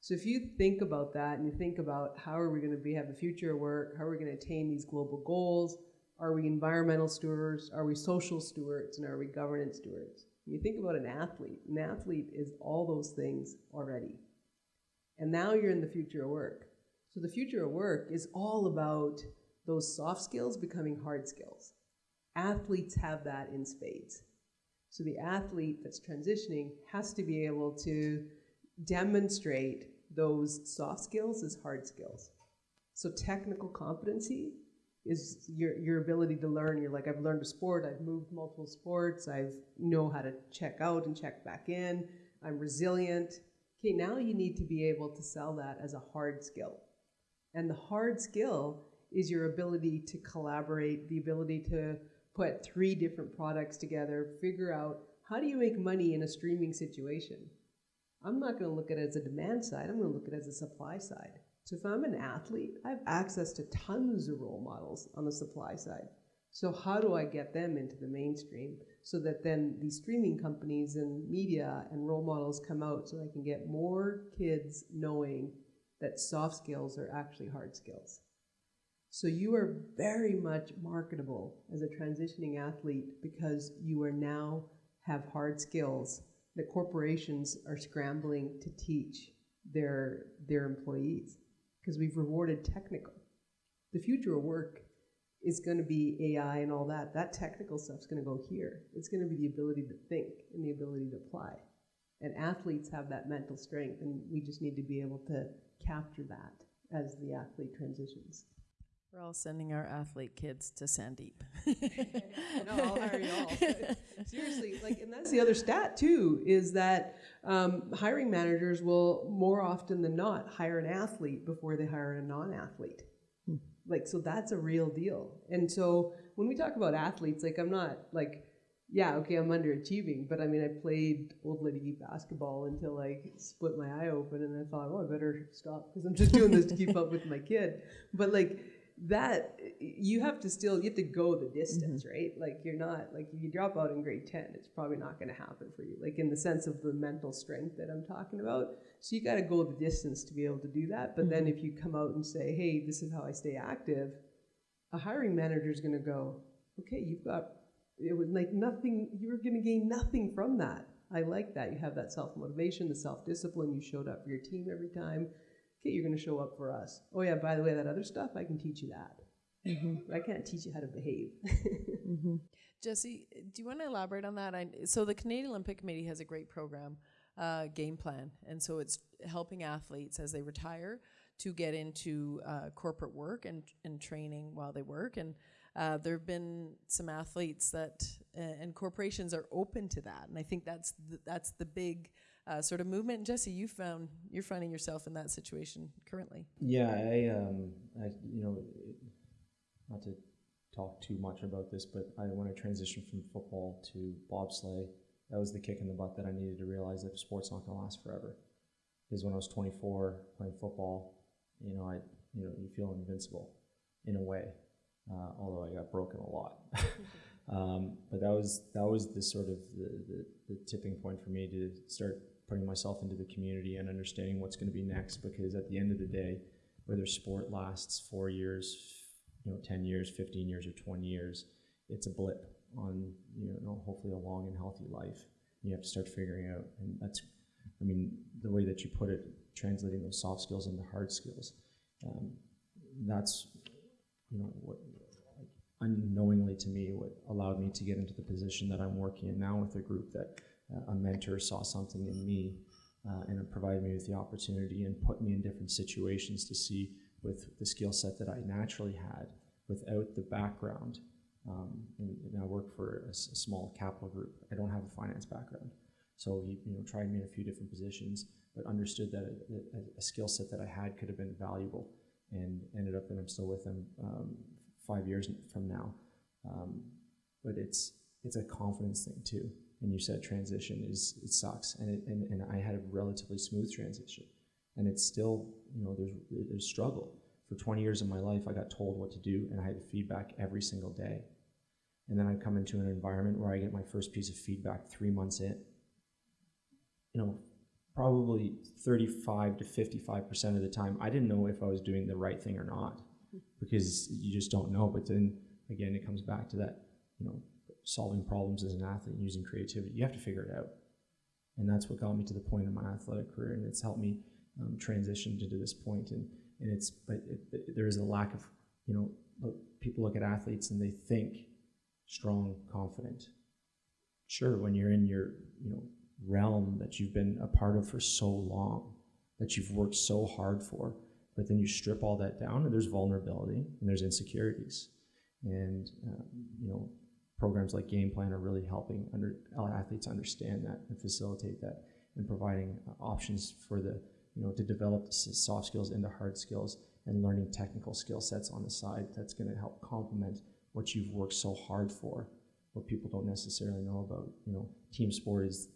So if you think about that and you think about how are we going to be have the future of work, how are we going to attain these global goals, are we environmental stewards, are we social stewards, and are we governance stewards? When you think about an athlete, an athlete is all those things already. And now you're in the future of work. So the future of work is all about those soft skills becoming hard skills. Athletes have that in spades. So the athlete that's transitioning has to be able to demonstrate those soft skills as hard skills. So technical competency is your, your ability to learn. You're like, I've learned a sport, I've moved multiple sports, I know how to check out and check back in, I'm resilient. Okay, now you need to be able to sell that as a hard skill. And the hard skill is your ability to collaborate, the ability to put three different products together, figure out how do you make money in a streaming situation. I'm not going to look at it as a demand side, I'm going to look at it as a supply side. So if I'm an athlete, I have access to tons of role models on the supply side. So how do I get them into the mainstream so that then these streaming companies and media and role models come out so I can get more kids knowing that soft skills are actually hard skills. So you are very much marketable as a transitioning athlete because you are now have hard skills that corporations are scrambling to teach their their employees because we've rewarded technical. The future of work is going to be AI and all that. That technical stuff's going to go here. It's going to be the ability to think and the ability to apply. And athletes have that mental strength, and we just need to be able to capture that as the athlete transitions. We're all sending our athlete kids to Sandip. (laughs) no, I'll hire you all. (laughs) Seriously, like, and that's the other stat too, is that um, hiring managers will more often than not hire an athlete before they hire a non-athlete. Hmm. Like, so that's a real deal. And so when we talk about athletes, like, I'm not like, yeah, okay, I'm underachieving, but I mean, I played old lady basketball until I split my eye open, and I thought, oh, I better stop because I'm just doing this to keep up with my kid. But like that you have to still you have to go the distance mm-hmm. right? Like you're not like if you drop out in grade 10 it's probably not going to happen for you like in the sense of the mental strength that i'm talking about. So you got to go the distance to be able to do that. But mm-hmm. then if you come out and say hey this is how i stay active a hiring manager is going to go okay you've got it was like nothing you're going to gain nothing from that. I like that. You have that self-motivation the self-discipline. You showed up for your team every time okay, you're going to show up for us. Oh, yeah, by the way, that other stuff, I can teach you that. Mm-hmm. I can't teach you how to behave. (laughs) mm-hmm. Jesse, do you want to elaborate on that? I, so, the Canadian Olympic Committee has a great program, uh, game plan. And so, it's helping athletes as they retire to get into uh, corporate work and, and training while they work. And uh, there have been some athletes that, and corporations are open to that. And I think that's the, that's the big uh, sort of movement. Jesse, you found you're finding yourself in that situation currently. Yeah, I, um, I you know, not to talk too much about this, but I when I transitioned from football to bobsleigh, that was the kick in the butt that I needed to realize that sport's not going to last forever. Because when I was 24 playing football, you know, I you know you feel invincible in a way. uh, although I got broken a lot. (laughs) um, but that was that was the sort of the, the, the tipping point for me to start putting myself into the community and understanding what's going to be next. Because at the end of the day, whether sport lasts four years, you know, ten years, fifteen years, or twenty years, it's a blip on you know hopefully a long and healthy life. You have to start figuring out, and that's, I mean, the way that you put it, translating those soft skills into hard skills. Um, that's you know what unknowingly to me what allowed me to get into the position that I'm working in now with a group that a mentor saw something in me uh, and it provided me with the opportunity and put me in different situations to see with the skill set that I naturally had without the background. Um, and, and, I work for a, a, small capital group. I don't have a finance background. So he you know, tried me in a few different positions, but understood that a, a, a skill set that I had could have been valuable and ended up that I'm still with him um, five years from now. Um, but it's it's a confidence thing too. And you said transition is it sucks, and it, and, and I had a relatively smooth transition, and it's still you know there's there's struggle. For 20 years of my life, I got told what to do, and I had feedback every single day. And then I come into an environment where I get my first piece of feedback three months in. You know, probably 35 to 55% of the time, I didn't know if I was doing the right thing or not hmm. because you just don't know. But then again, it comes back to that, you know, solving problems as an athlete and using creativity. You have to figure it out. And that's what got me to the point in my athletic career, and it's helped me um, transition to this point. And, and it's, but it, it, there is a lack of, you know, look, people look at athletes and they think strong, confident. Sure, when you're in your, you know, realm that you've been a part of for so long, that you've worked so hard for, but then you strip all that down, and there's vulnerability and there's insecurities. And um, you know, programs like Game Plan are really helping under, athletes understand that and facilitate that, and providing uh, options for the you know to develop the soft skills into hard skills and learning technical skill sets on the side. That's going to help complement what you've worked so hard for. What people don't necessarily know about you know team sport is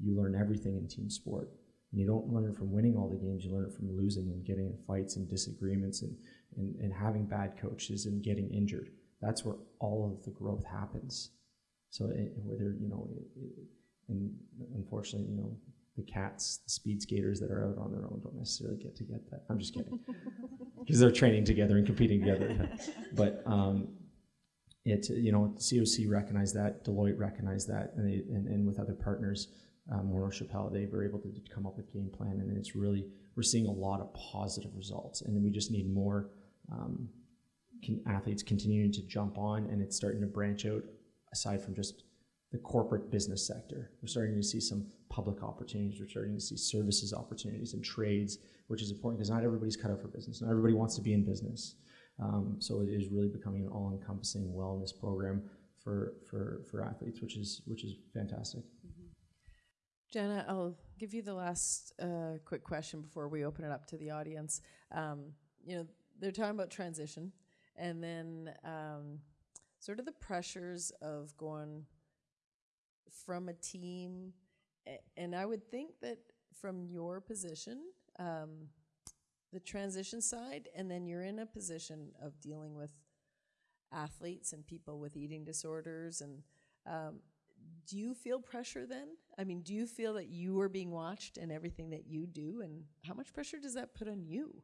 you learn everything in team sport and you don't learn from winning all the games, you learn it from losing and getting in fights and disagreements and, and, and having bad coaches and getting injured. That's where all of the growth happens. So it, whether, you know, it, it, and unfortunately, you know, the cats, the speed skaters that are out on their own don't necessarily get to get that. I'm just kidding. (laughs) Because they're training together and competing together. (laughs) but um, it, you know, COC recognized that, Deloitte recognized that, and, they, and, and with other partners, um, Morneau Shepell, they were able to come up with game plan, and it's really we're seeing a lot of positive results, and we just need more um, athletes continuing to jump on, and it's starting to branch out aside from just the corporate business sector. We're starting to see some public opportunities. We're starting to see services opportunities and trades, which is important because not everybody's cut out for business. Not everybody wants to be in business. Um, so it is really becoming an all-encompassing wellness program for, for, for athletes, which is which is fantastic. Jenna, I'll give you the last uh, quick question before we open it up to the audience. Um, you know, they're talking about transition, and then um, sort of the pressures of going from a team, and I would think that from your position, um, the transition side, and then you're in a position of dealing with athletes and people with eating disorders and um, do you feel pressure then? I mean, do you feel that you are being watched in everything that you do, and how much pressure does that put on you?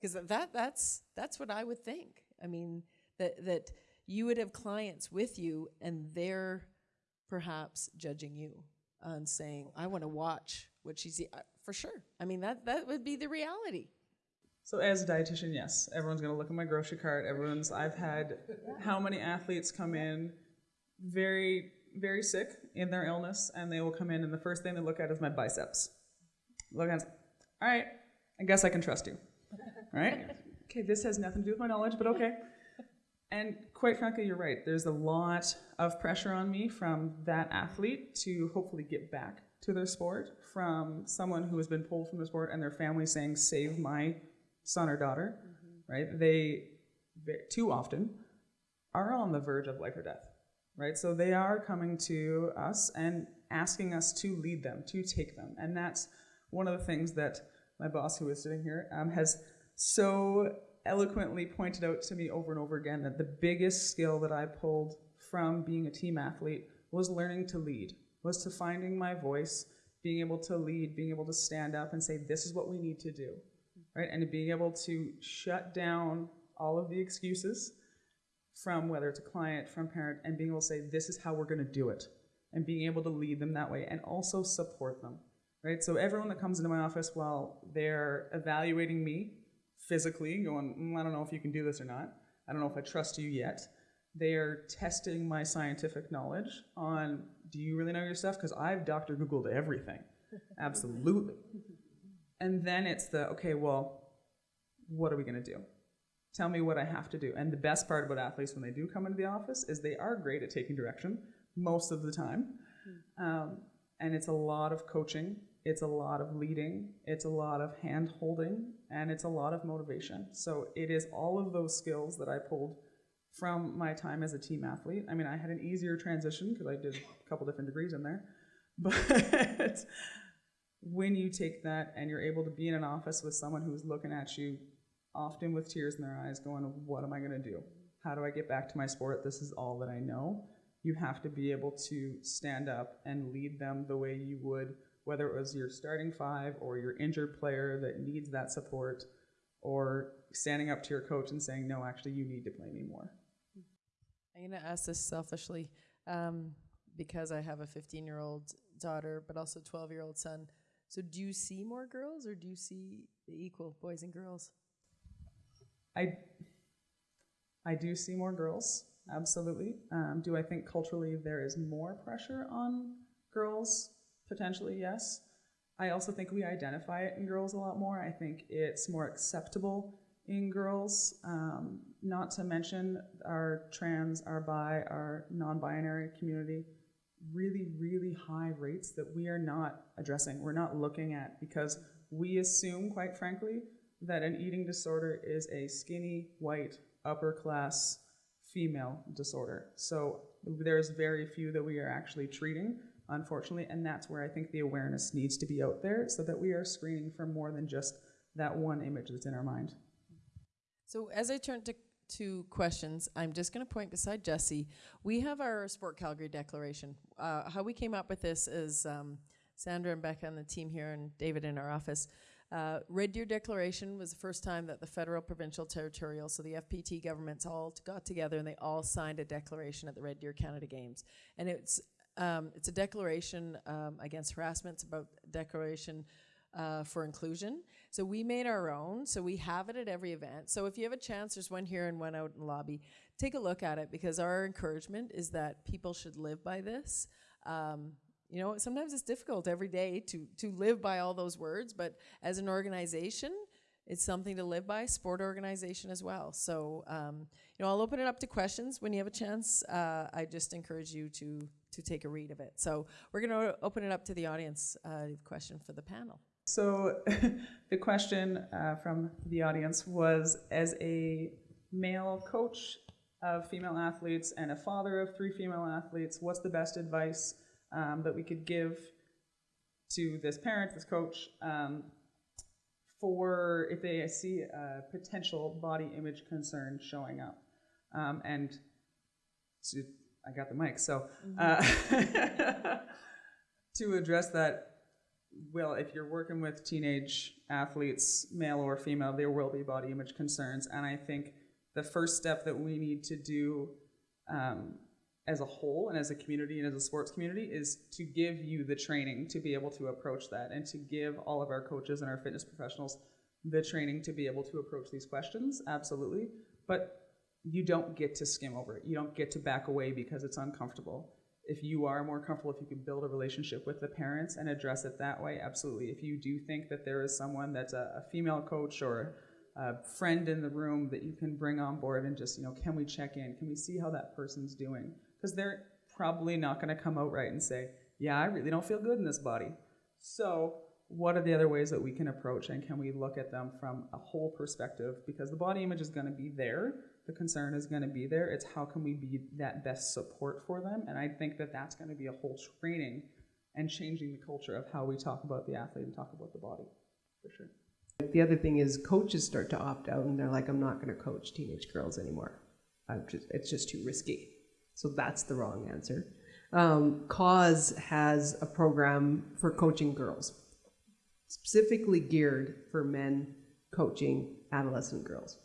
Because that that's that's what I would think. I mean, that that you would have clients with you, and they're perhaps judging you and saying, "I want to watch what she's uh, for sure." I mean, that that would be the reality. So as a dietitian, yes, everyone's going to look at my grocery cart. Everyone's. I've had how many athletes come in very very sick in their illness, and they will come in, and the first thing they look at is my biceps. Look at, all right, I guess I can trust you. right? Okay, this has nothing to do with my knowledge, but okay. (laughs) And quite frankly, you're right. There's a lot of pressure on me from that athlete to hopefully get back to their sport, from someone who has been pulled from the sport and their family saying, save my son or daughter, mm-hmm. right? They, too often, are on the verge of life or death right? So they are coming to us and asking us to lead them, to take them. And that's one of the things that my boss, who is sitting here, um, has so eloquently pointed out to me over and over again that the biggest skill that I pulled from being a team athlete was learning to lead, was to finding my voice, being able to lead, being able to stand up and say, this is what we need to do, right? And being able to shut down all of the excuses from whether it's a client, from parent, and being able to say, this is how we're going to do it, and being able to lead them that way and also support them, right? So everyone that comes into my office while they're evaluating me physically, going, mm, I don't know if you can do this or not. I don't know if I trust you yet. They are testing my scientific knowledge on, do you really know your stuff? Because I've Dr. Googled everything. (laughs) Absolutely. And then it's the, okay, well, what are we going to do? Tell me what I have to do. And the best part about athletes when they do come into the office is they are great at taking direction most of the time. Um, and it's a lot of coaching, it's a lot of leading, it's a lot of hand holding, and it's a lot of motivation. So it is all of those skills that I pulled from my time as a team athlete. I mean, I had an easier transition because I did a couple different degrees in there. (laughs) But when you take that and you're able to be in an office with someone who's looking at you, often with tears in their eyes, going, What am I going to do? How do I get back to my sport? This is all that I know. You have to be able to stand up and lead them the way you would, whether it was your starting five or your injured player that needs that support, or standing up to your coach and saying, No, actually, you need to play me more. I'm going to ask this selfishly um, because I have a 15 year old daughter, but also 12 year old son. So, do you see more girls or do you see the equal boys and girls? I, I do see more girls, absolutely. Um, do I think culturally there is more pressure on girls? Potentially, yes. I also think we identify it in girls a lot more. I think it's more acceptable in girls, um, not to mention our trans, our bi, our non binary community. Really, really high rates that we are not addressing, we're not looking at because we assume, quite frankly, that an eating disorder is a skinny, white, upper class female disorder. So there's very few that we are actually treating, unfortunately, and that's where I think the awareness needs to be out there so that we are screening for more than just that one image that's in our mind. So as I turn to to questions, I'm just going to point beside Jesse. We have our Sport Calgary Declaration. Uh, how we came up with this is um, Sandra and Becca and the team here, and David in our office. Uh, Red Deer Declaration was the first time that the federal, provincial, territorial, so the FPT governments all got together and they all signed a declaration at the Red Deer Canada Games. And it's um, it's a declaration um, against harassment. It's about declaration uh, for inclusion. So we made our own. So we have it at every event. So if you have a chance, there's one here and one out in the lobby. Take a look at it because our encouragement is that people should live by this. Um, you know, sometimes it's difficult every day to to live by all those words, but as an organization, it's something to live by. Sport organization as well. So um, you know, I'll open it up to questions when you have a chance. Uh, I just encourage you to to take a read of it. So we're going to open it up to the audience. Uh, question for the panel. So (laughs) the question uh, from the audience was, as a male coach of female athletes and a father of three female athletes, what's the best advice um, that we could give to this parent, this coach, um, for if they see a potential body image concern showing up. Um, and to, I got the mic, so uh, mm-hmm. (laughs) to address that, well, if you're working with teenage athletes, male or female, there will be body image concerns. And I think the first step that we need to do um, as a whole and as a community and as a sports community is to give you the training to be able to approach that and to give all of our coaches and our fitness professionals the training to be able to approach these questions absolutely but you don't get to skim over it. You don't get to back away because it's uncomfortable. If you are more comfortable if you can build a relationship with the parents and address it that way absolutely. If you do think that there is someone that's a, a female coach or a friend in the room that you can bring on board and just you know can we check in? Can we see how that person's doing? Because they're probably not going to come out right and say, yeah, I really don't feel good in this body. So, what are the other ways that we can approach and can we look at them from a whole perspective? Because the body image is going to be there, the concern is going to be there. It's how can we be that best support for them? And I think that that's going to be a whole training and changing the culture of how we talk about the athlete and talk about the body, for sure. The other thing is coaches start to opt out and they're like, I'm not going to coach teenage girls anymore. Just, it's just too risky. So that's the wrong answer. Um, CAAWS has a program for coaching girls, specifically geared for men coaching adolescent girls.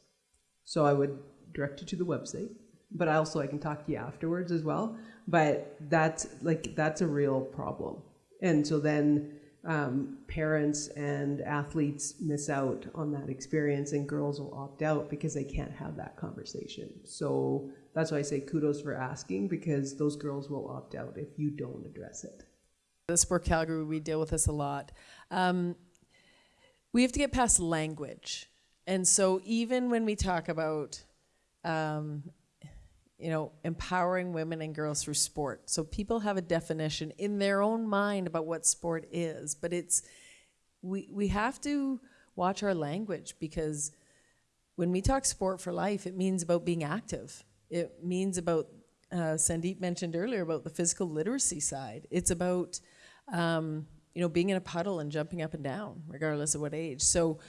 So I would direct you to the website, but I also I can talk to you afterwards as well. But that's like that's a real problem, and so then um, parents and athletes miss out on that experience, and girls will opt out because they can't have that conversation. So that's why I say kudos for asking because those girls will opt out if you don't address it. The Sport Calgary, we deal with this a lot. Um, we have to get past language. And so even when we talk about, um, you know, empowering women and girls through sport, so people have a definition in their own mind about what sport is, but it's, we, we have to watch our language because when we talk sport for life, it means about being active. It means about, uh, Sandip mentioned earlier about the physical literacy side. It's about, um, you know, being in a puddle and jumping up and down, regardless of what age. So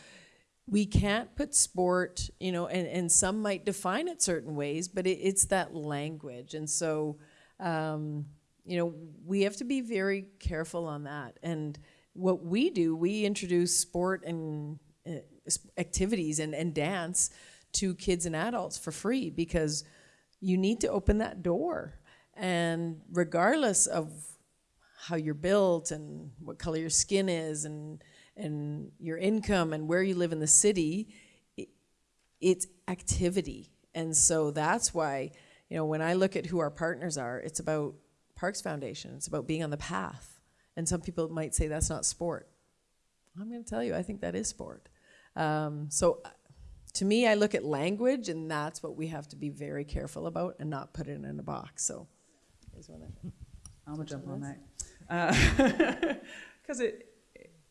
we can't put sport, you know, and, and some might define it certain ways, but it, it's that language. And so, um, you know, we have to be very careful on that. And what we do, we introduce sport and uh, activities and, and dance to kids and adults for free because you need to open that door. And regardless of how you're built and what color your skin is and and your income and where you live in the city, it, it's activity. And so that's why, you know, when I look at who our partners are, it's about Parks Foundation, it's about being on the path. And some people might say that's not sport. I'm going to tell you, I think that is sport. Um, so uh, to me, I look at language, and that's what we have to be very careful about and not put it in a box. So, I'm gonna (laughs) jump on that (laughs) because it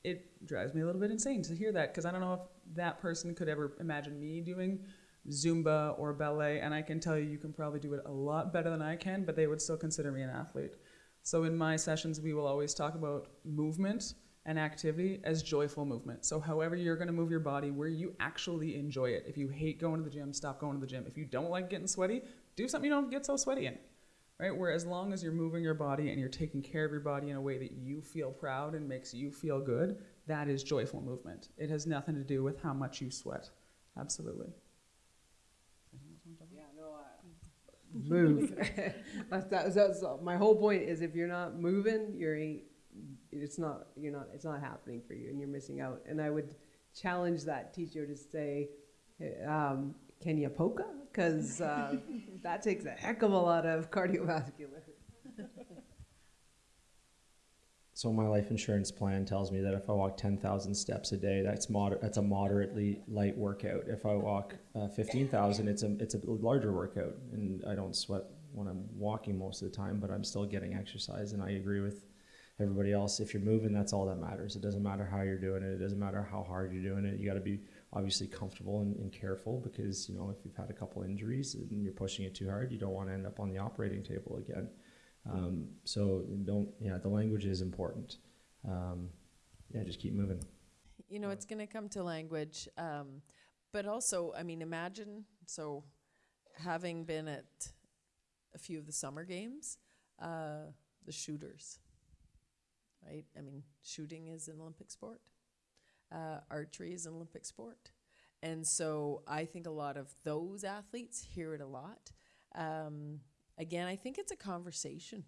it drives me a little bit insane to hear that because I don't know if that person could ever imagine me doing Zumba or ballet, and I can tell you, you can probably do it a lot better than I can, but they would still consider me an athlete. So in my sessions, we will always talk about movement and activity as joyful movement. So however you're going to move your body, where you actually enjoy it. If you hate going to the gym, stop going to the gym. If you don't like getting sweaty, do something you don't get so sweaty in right? Where as long as you're moving your body and you're taking care of your body in a way that you feel proud and makes you feel good, that is joyful movement. It has nothing to do with how much you sweat. Absolutely. (laughs) Move. (laughs) that's, that's, that's my whole point is if you're not moving, you're it's not you're not it's not happening for you and you're missing out. And I would challenge that teacher to say, um, can you polka? Because uh, that takes a heck of a lot of cardiovascular. (laughs) So my life insurance plan tells me that if I walk 10,000 steps a day, that's moder- that's a moderately light workout. If I walk uh, 15,000, it's a it's a larger workout, and I don't sweat when I'm walking most of the time, but I'm still getting exercise. And I agree with everybody else. If you're moving, that's all that matters. It doesn't matter how you're doing it. It doesn't matter how hard you're doing it. You got to be obviously comfortable and, and, careful because you know if you've had a couple injuries and you're pushing it too hard, you don't want to end up on the operating table again. Um, so don't yeah, the language is important. Um, yeah, just keep moving. You know, it's going to come to language, um, but also, I mean, imagine so having been at a few of the summer games, uh, the shooters, right? I mean, shooting is an Olympic sport. Uh, archery is an Olympic sport. And so I think a lot of those athletes hear it a lot. Um, again, I think it's a conversation.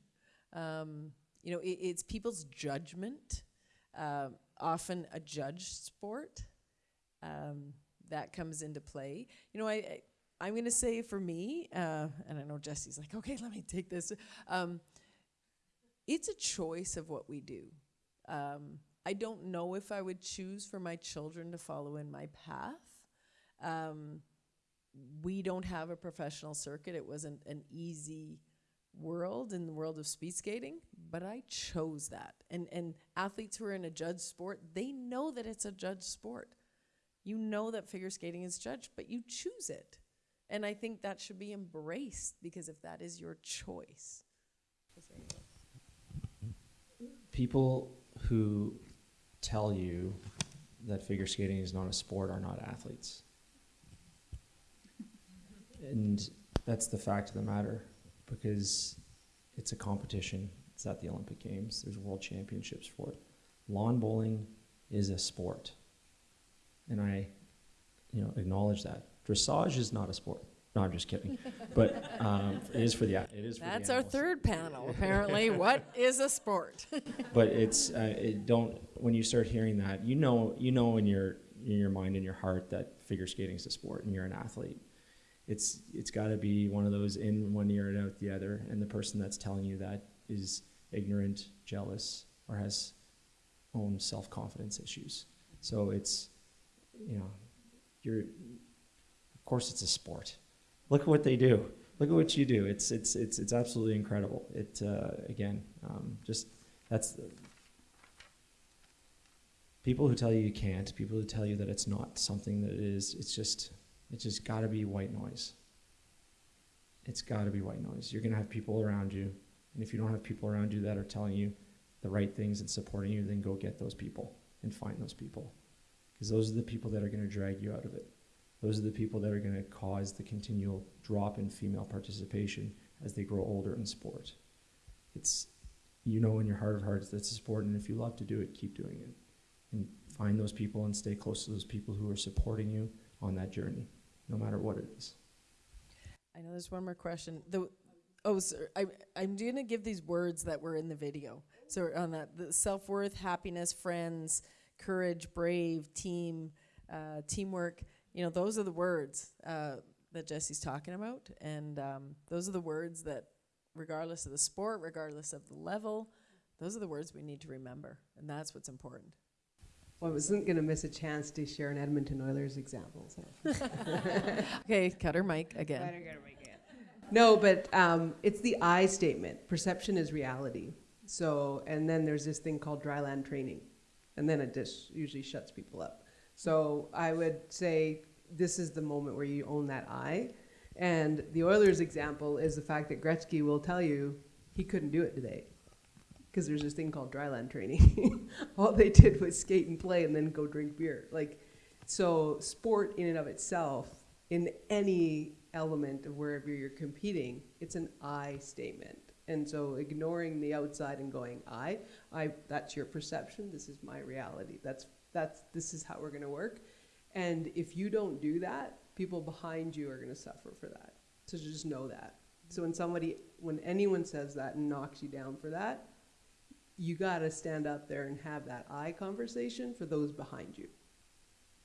Um, you know, it, it's people's judgment, uh, often a judged sport. Um, that comes into play. You know, I, I am going to say for me, uh, and I know Jesse's like, okay, (laughs) let me take this. Um, it's a choice of what we do. Um, I don't know if I would choose for my children to follow in my path. Um, we don't have a professional circuit. It wasn't an easy world in the world of speed skating, but I chose that. And and athletes who are in a judged sport, they know that it's a judged sport. You know that figure skating is judged, but you choose it. And I think that should be embraced because if that is your choice. People who tell you that figure skating is not a sport are not athletes. And that's the fact of the matter because it's a competition. It's at the Olympic Games. There's world championships for it. Lawn bowling is a sport. And I, you know, acknowledge that. Dressage is not a sport. No, I'm just kidding. But um, it is for the it is for the That's our third panel, apparently. what is a sport? (laughs) but it's uh, it don't when you start hearing that you know you know in your in your mind in your heart that figure skating is a sport and you're an athlete it's it's got to be one of those in one ear and out the other and the person that's telling you that is ignorant jealous or has own self-confidence issues so it's you know you're of course it's a sport look at what they do. Look at what you do. It's it's it's it's absolutely incredible. It uh, again um, just that's people who tell you you can't people who tell you that it's not something that it is it's just it's just got to be white noise. It's got to be white noise. You're to have people around you and if you don't have people around you that are telling you the right things and supporting you then go get those people and find those people because those are the people that are to drag you out of it those are the people that are going to cause the continual drop in female participation as they grow older in sport it's you know in your heart of hearts that's a sport and if you love to do it keep doing it and find those people and stay close to those people who are supporting you on that journey no matter what it is I know there's one more question. The oh, sir, I I'm going to give these words that were in the video. So on that, the self worth, happiness, friends, courage, brave, team, uh, teamwork. You know, those are the words uh, that Jesse's talking about, and um, those are the words that, regardless of the sport, regardless of the level, those are the words we need to remember, and that's what's important. Well, I wasn't going to miss a chance to share an Edmonton Oilers example. So. (laughs) okay, cut her mic again. Better get her mic again. No, but um, it's the I statement. Perception is reality. So, and then there's this thing called dry land training, and then it just usually shuts people up. So I would say this is the moment where you own that I. And the Oilers example is the fact that Gretzky will tell you he couldn't do it today because there's this thing called dryland training. (laughs) All they did was skate and play and then go drink beer. Like, so sport in and of itself, in any element of wherever you're competing, it's an I statement. And so ignoring the outside and going, I, I, that's your perception. This is my reality. That's, that's, this is how we're going to work. And if you don't do that, people behind you are going to suffer for that. So just know that. So when somebody, when anyone says that and knocks you down for that, you got to stand up there and have that I conversation for those behind you.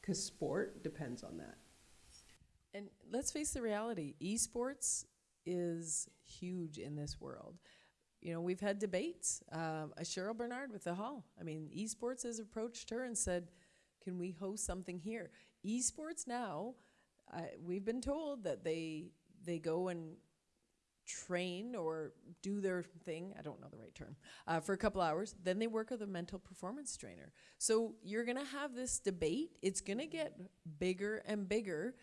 Because sport depends on that. And let's face the reality esports is huge in this world. You know, we've had debates. Uh, Cheryl Bernard with the Hall. I mean, esports has approached her and said, Can we host something here? Esports now, uh, we've been told that they they go and train or do their thing i don't know the right term uh, for a couple hours then they work with a mental performance trainer so you're going to have this debate it's going to get bigger and bigger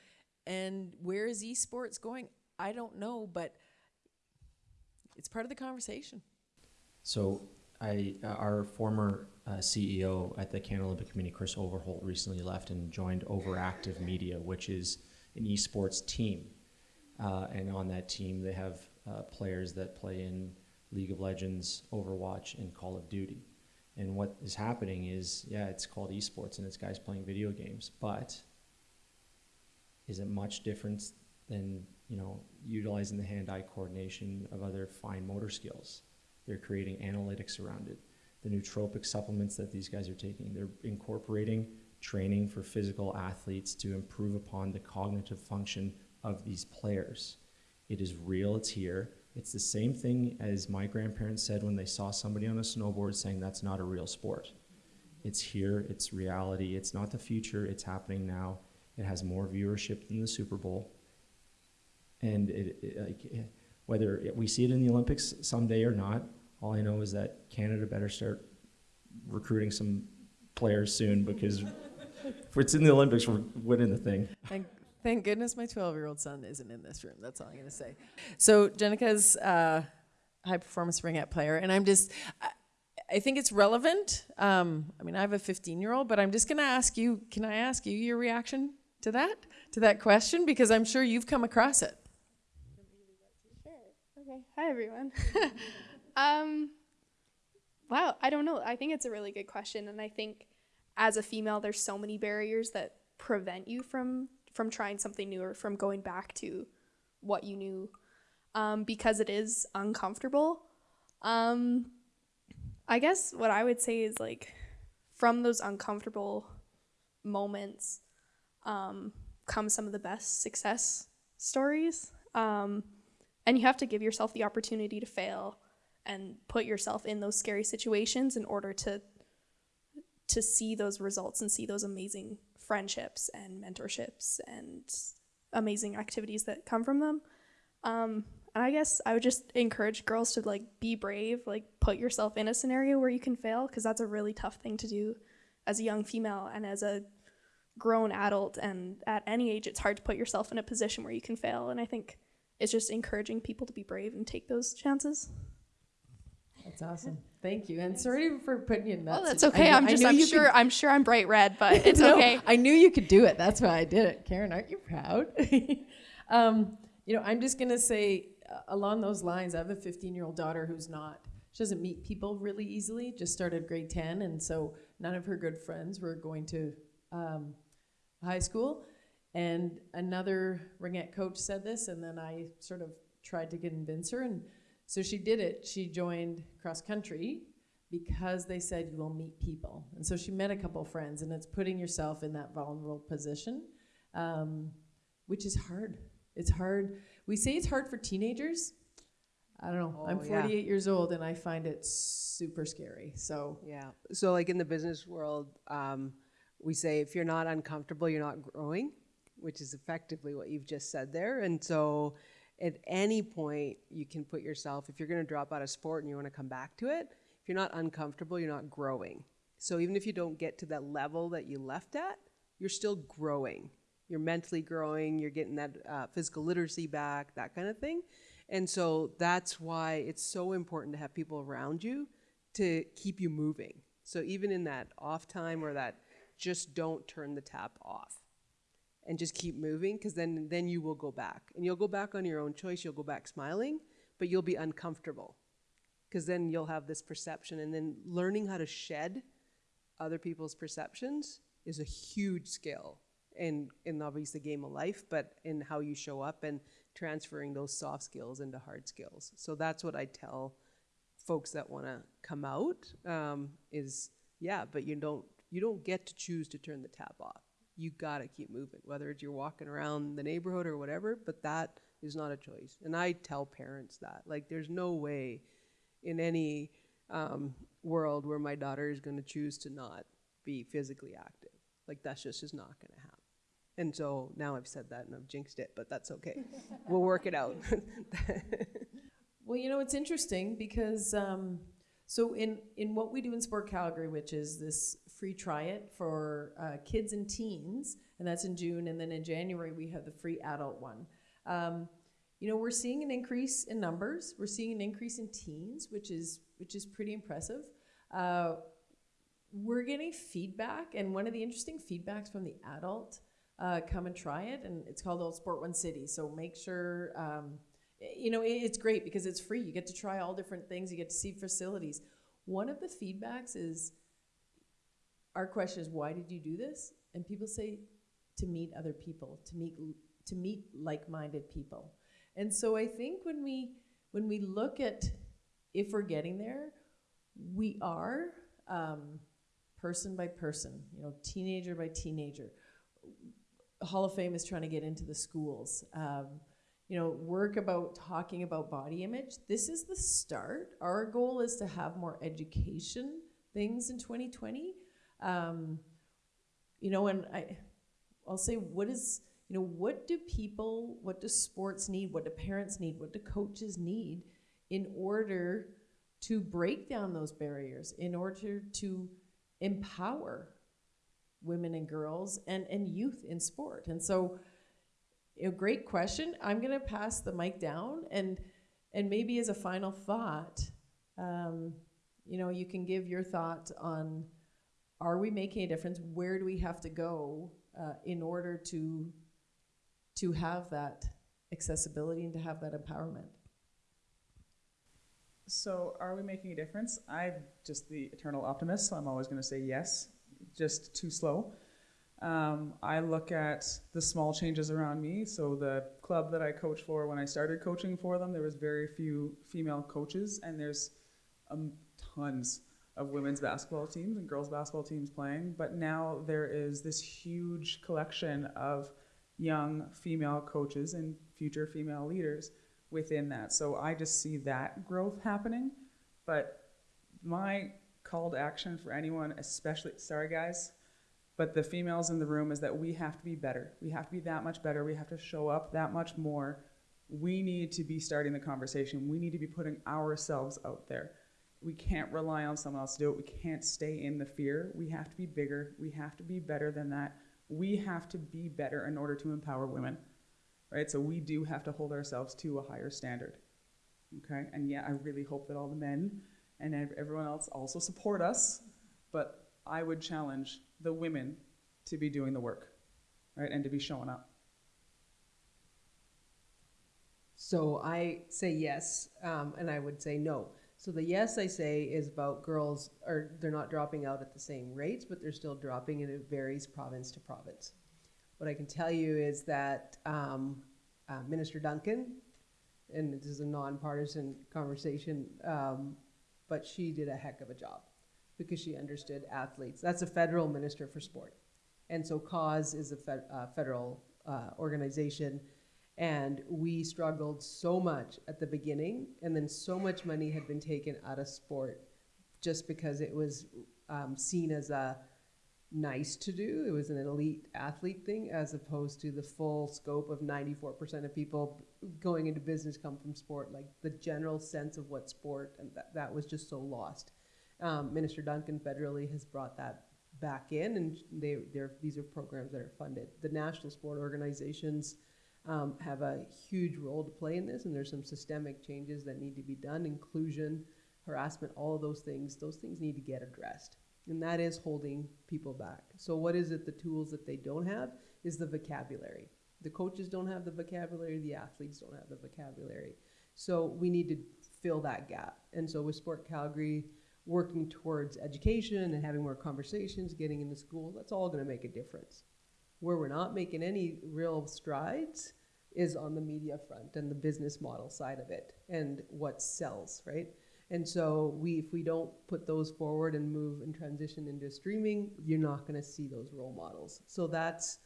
and where is esports going i don't know but it's part of the conversation So I, uh, our former uh, CEO at the Canada Olympic Committee, Chris Overholt, recently left and joined Overactive Media, which is an esports team. Uh, and on that team, they have uh, players that play in League of Legends, Overwatch, and Call of Duty. And what is happening is, yeah, it's called esports and it's guys playing video games, but is it much different than you know utilizing the hand-eye coordination of other fine motor skills? They're creating analytics around it. The nootropic supplements that these guys are taking, they're incorporating training for physical athletes to improve upon the cognitive function of these players. It is real, it's here. It's the same thing as my grandparents said when they saw somebody on a snowboard saying that's not a real sport. It's here, it's reality, it's not the future, it's happening now. It has more viewership than the Super Bowl. And it, it, like, eh, whether we see it in the Olympics someday or not, all I know is that Canada better start recruiting some players soon because if it's in the Olympics, we're winning the thing. Thank, thank goodness my 12 year old son isn't in this room. That's all I'm going to say. So, Jenica's uh, high performance ringette player, and I'm just, I, I think it's relevant. Um, I mean, I have a 15 year old, but I'm just going to ask you can I ask you your reaction to that, to that question? Because I'm sure you've come across it. Okay. Hi, everyone. (laughs) um, wow, I don't know. I think it's a really good question, and I think as a female, there's so many barriers that prevent you from from trying something new or from going back to what you knew, um, because it is uncomfortable. Um, I guess what I would say is like, from those uncomfortable moments, um, come some of the best success stories. Um, and you have to give yourself the opportunity to fail and put yourself in those scary situations in order to to see those results and see those amazing friendships and mentorships and amazing activities that come from them. Um, and I guess I would just encourage girls to like be brave, like put yourself in a scenario where you can fail because that's a really tough thing to do as a young female and as a grown adult and at any age it's hard to put yourself in a position where you can fail and I think it's just encouraging people to be brave and take those chances. That's awesome. Thank you. And sorry for putting you in that. Oh, that's situ- I okay. I'm just I'm sure could- I'm sure I'm bright red, but (laughs) it's No, okay. I knew you could do it. That's why I did it. Karen, aren't you proud? (laughs) um, you know, I'm just going to say uh, along those lines, I have a 15 year old daughter who's not, she doesn't meet people really easily, just started grade 10. And so none of her good friends were going to um, high school. And another ringette coach said this, and then I sort of tried to convince her. And so she did it. She joined cross country because they said you will meet people. And so she met a couple friends, and it's putting yourself in that vulnerable position, um, which is hard. It's hard. We say it's hard for teenagers. I don't know. I'm Oh, yeah. 48 years old, and I find it super scary. So Yeah. So, like in the business world, um, we say if you're not uncomfortable, you're not growing, which is effectively what you've just said there. And so, at any point, you can put yourself, if you're going to drop out of sport and you want to come back to it, if you're not uncomfortable, you're not growing. So, even if you don't get to that level that you left at, you're still growing. You're mentally growing, you're getting that uh, physical literacy back, that kind of thing. And so that's why it's so important to have people around you to keep you moving. So even in that off time or that just don't turn the tap off and just keep moving because then then you will go back. And you'll go back on your own choice. You'll go back smiling but you'll be uncomfortable because then you'll have this perception. And then learning how to shed other people's perceptions is a huge skill in in obviously the game of life but in how you show up and transferring those soft skills into hard skills. So that's what i tell folks that want to come out um, is yeah but you don't you don't get to choose to turn the tap off you got to keep moving whether it's you're walking around the neighborhood or whatever but that is not a choice. And i tell parents that like there's no way in any um, world where my daughter is going to choose to not be physically active. Like that's just is not going to happen. And so now i've said that and i've jinxed it but that's okay. (laughs) We'll work it out. (laughs) Well, you know, it's interesting because um, so in in what we do in Sport Calgary, which is this free try it for uh, kids and teens, and that's in June, and then in January we have the free adult one. Um, you know, we're seeing an increase in numbers. We're seeing an increase in teens, which is which is pretty impressive. Uh, we're getting feedback, and one of the interesting feedbacks from the adult, uh, come and try it, and it's called All Sport One City. So make sure, um, you know, it- it's great because it's free. You get to try all different things. You get to see facilities. One of the feedbacks is, our question is, why did you do this? And people say, to meet other people, to meet to meet like-minded people. And so I think when we when we look at if we're getting there, we are um, person by person, you know, teenager by teenager. Hall of Fame is trying to get into the schools. Um, you know, work about talking about body image. This is the start. Our goal is to have more education things in 2020. Um, you know, and I, I'll say, what is, you know, what do people, what do sports need? What do parents need? What do coaches need in order to break down those barriers, in order to empower women and girls and, and youth in sport? And so, a great question. I'm going to pass the mic down and and maybe as a final thought, um, you know, you can give your thought on are we making a difference? Where do we have to go uh, in order to to have that accessibility and to have that empowerment? So, are we making a difference? I'm just the eternal optimist, so I'm always going to say yes, just too slow. Um, I look at the small changes around me. So, the club that I coach for, when I started coaching for them, there was very few female coaches, and there's um, tons of women's basketball teams and girls basketball teams playing. But now there is this huge collection of young female coaches and future female leaders within that. So I just see that growth happening. But my call to action for anyone, especially, sorry guys, but the females in the room is that we have to be better. We have to be that much better. We have to show up that much more. We need to be starting the conversation. We need to be putting ourselves out there. We can't rely on someone else to do it. We can't stay in the fear. We have to be bigger. We have to be better than that. We have to be better in order to empower women right? So we do have to hold ourselves to a higher standard, okay? And yeah, I really hope that all the men and everyone else also support us, but I would challenge the women to be doing the work, right? And to be showing up. So I say yes, um, and I would say no. So the yes I say is about girls are they're not dropping out at the same rates, but they're still dropping, and it varies province to province. What I can tell you is that um, uh, Minister Duncan, and this is a nonpartisan conversation, um, but she did a heck of a job because she understood athletes. That's a federal minister for sport. And so CAAWS is a uh, federal uh, organization. And we struggled so much at the beginning, and then so much money had been taken out of sport just because it was um, seen as a nice to do. It was an elite athlete thing as opposed to the full scope of 94% of people going into business come from sport, like the general sense of what sport, and that, that was just so lost. Um, Minister Duncan federally has brought that back in, and they, these are programs that are funded. The national sport organizations um, have a huge role to play in this, and there's some systemic changes that need to be done, inclusion, harassment, all of those things. Those things need to get addressed and that is holding people back. So what is it the tools that they don't have is the vocabulary. The coaches don't have the vocabulary, the athletes don't have the vocabulary. So we need to fill that gap. And so with Sport Calgary working towards education and having more conversations, getting into school, that's all going to make a difference. Where we're not making any real strides is on the media front and the business model side of it and what sells, right? And so we, if we don't put those forward and move and transition into streaming, you're not going to see those role models. So that's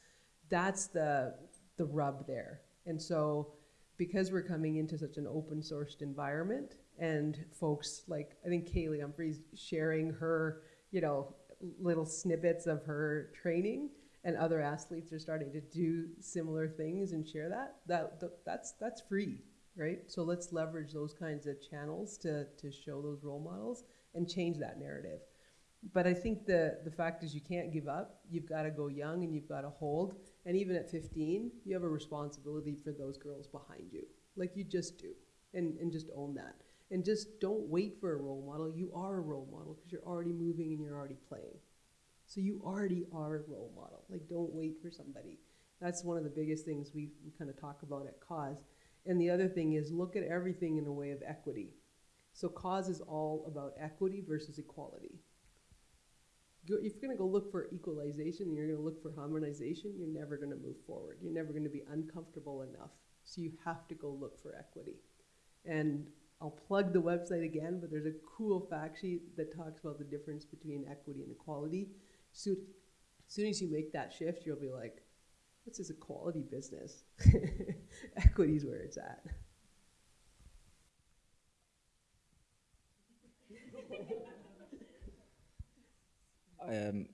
that's the the rub there. And so because we're coming into such an open sourced environment and folks like I think Kaillie Humphries sharing her, you know, little snippets of her training and other athletes are starting to do similar things and share that, that that's that's free right? So let's leverage those kinds of channels to, to show those role models and change that narrative. But I think the, the fact is you can't give up. You've got to go young and you've got to hold. And even at 15, you have a responsibility for those girls behind you, like you just do. And, and just own that. And just don't wait for a role model. You are a role model because you're already moving and you're already playing. So you already are a role model. Like, don't wait for somebody. That's one of the biggest things we, kind of talk about at CAAWS and the other thing is look at everything in a way of equity. So CAAWS is all about equity versus equality. If you're going to go look for equalization and you're going to look for harmonization, you're never going to move forward. You're never going to be uncomfortable enough. So you have to go look for equity. And I'll plug the website again, but there's a cool fact sheet that talks about the difference between equity and equality. So as soon as you make that shift, you'll be like, this is a quality business. (laughs) Equity is where it's at. um,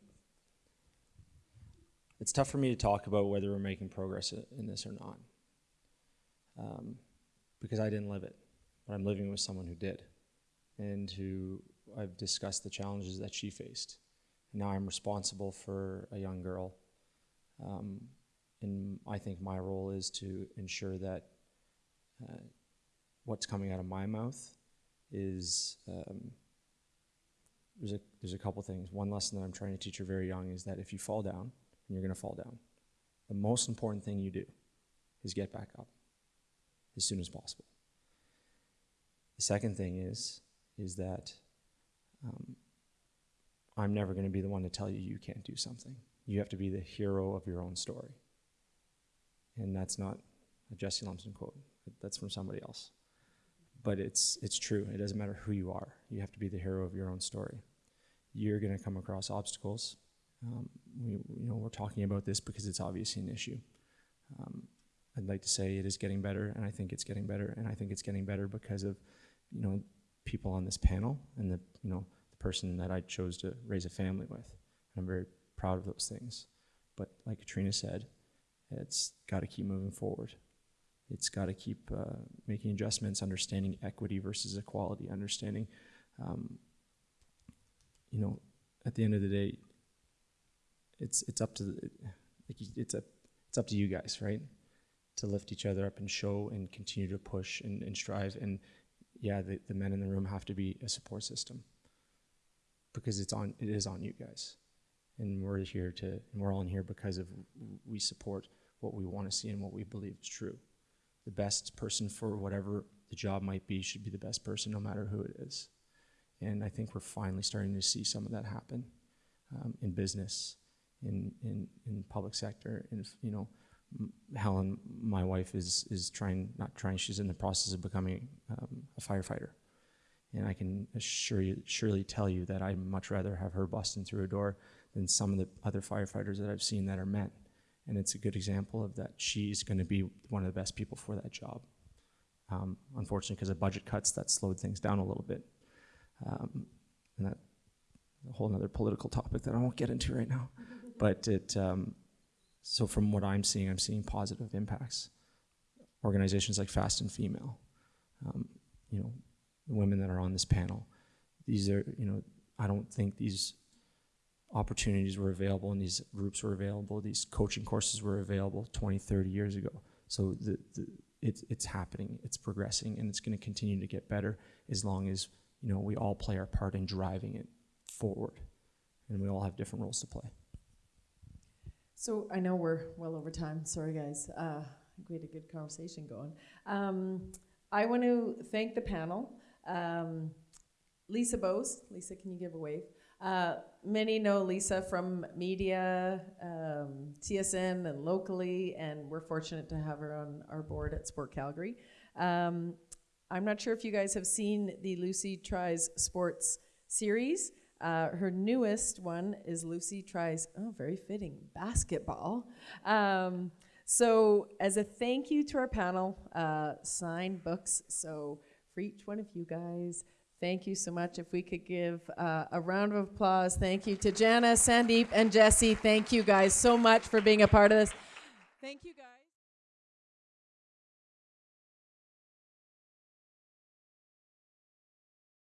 it's tough for me to talk about whether we're making progress in this or not um, because I didn't live it, but I'm living with someone who did and who I've discussed the challenges that she faced. Now I'm responsible for a young girl um, and I think my role is to ensure that uh, what's coming out of my mouth is um, there's a there's a couple things. One lesson that I'm trying to teach her very young is that if you fall down, and you're going to fall down, the most important thing you do is get back up as soon as possible. The second thing is is that um, I'm never going to be the one to tell you you can't do something. You have to be the hero of your own story. And that's not a Jesse Lumpson quote. That's from somebody else. But it's it's true. It doesn't matter who you are. You have to be the hero of your own story. You're going to come across obstacles. Um, we, you know, we're talking about this because it's obviously an issue. Um, I'd like to say it is getting better, and I think it's getting better, and I think it's getting better because of, you know, people on this panel and the, you know, person that I chose to raise a family with. I'm very proud of those things. But like Catriona said, it's got to keep moving forward. It's got to keep uh, making adjustments, understanding equity versus equality, understanding, um, you know, at the end of the day, it's it's up to the, it's a it's up to you guys, right, to lift each other up and show and continue to push and, and strive. And yeah, the, the men in the room have to be a support system because it's on it is on you guys, and we're here to and we're all in here because of we support what we want to see and what we believe is true. The best person for whatever the job might be should be the best person, no matter who it is. And I think we're finally starting to see some of that happen um, in business, in, in, in public sector. And, you know, Helen, my wife, is, is trying, not trying, she's in the process of becoming um, a firefighter. And I can assure you, surely tell you that I'd much rather have her busting through a door than some of the other firefighters that I've seen that are men. And it's a good example of that she's going to be one of the best people for that job. Um, unfortunately, because of budget cuts, that slowed things down a little bit. Um, and that a whole other political topic that I won't get into right now. (laughs) but it, um, so from what I'm seeing, I'm seeing positive impacts. Organizations like Fast and Female, um, you know, the women that are on this panel, these are, you know, I don't think these opportunities were available and these groups were available, these coaching courses were available 20, 30 years ago. So the, the, it's, it's happening, it's progressing, and it's going to continue to get better as long as you know we all play our part in driving it forward, and we all have different roles to play. So I know we're well over time. Sorry, guys. Uh, we had a good conversation going. Um, I want to thank the panel. Um, Lisa Bowes. Lisa, can you give a wave? Uh, many know Lisa from media, um, TSN, and locally, and we're fortunate to have her on our board at Sport Calgary. Um, I'm not sure if you guys have seen the Lucy Tries Sports series. Uh, her newest one is Lucy Tries, oh, very fitting, basketball. Um, so, as a thank you to our panel, uh, signed books. So, for each one of you guys, Thank you so much. If we could give uh, a round of applause. Thank you to Jana, Sandip, and Jesse. Thank you guys so much for being a part of this. Thank you guys.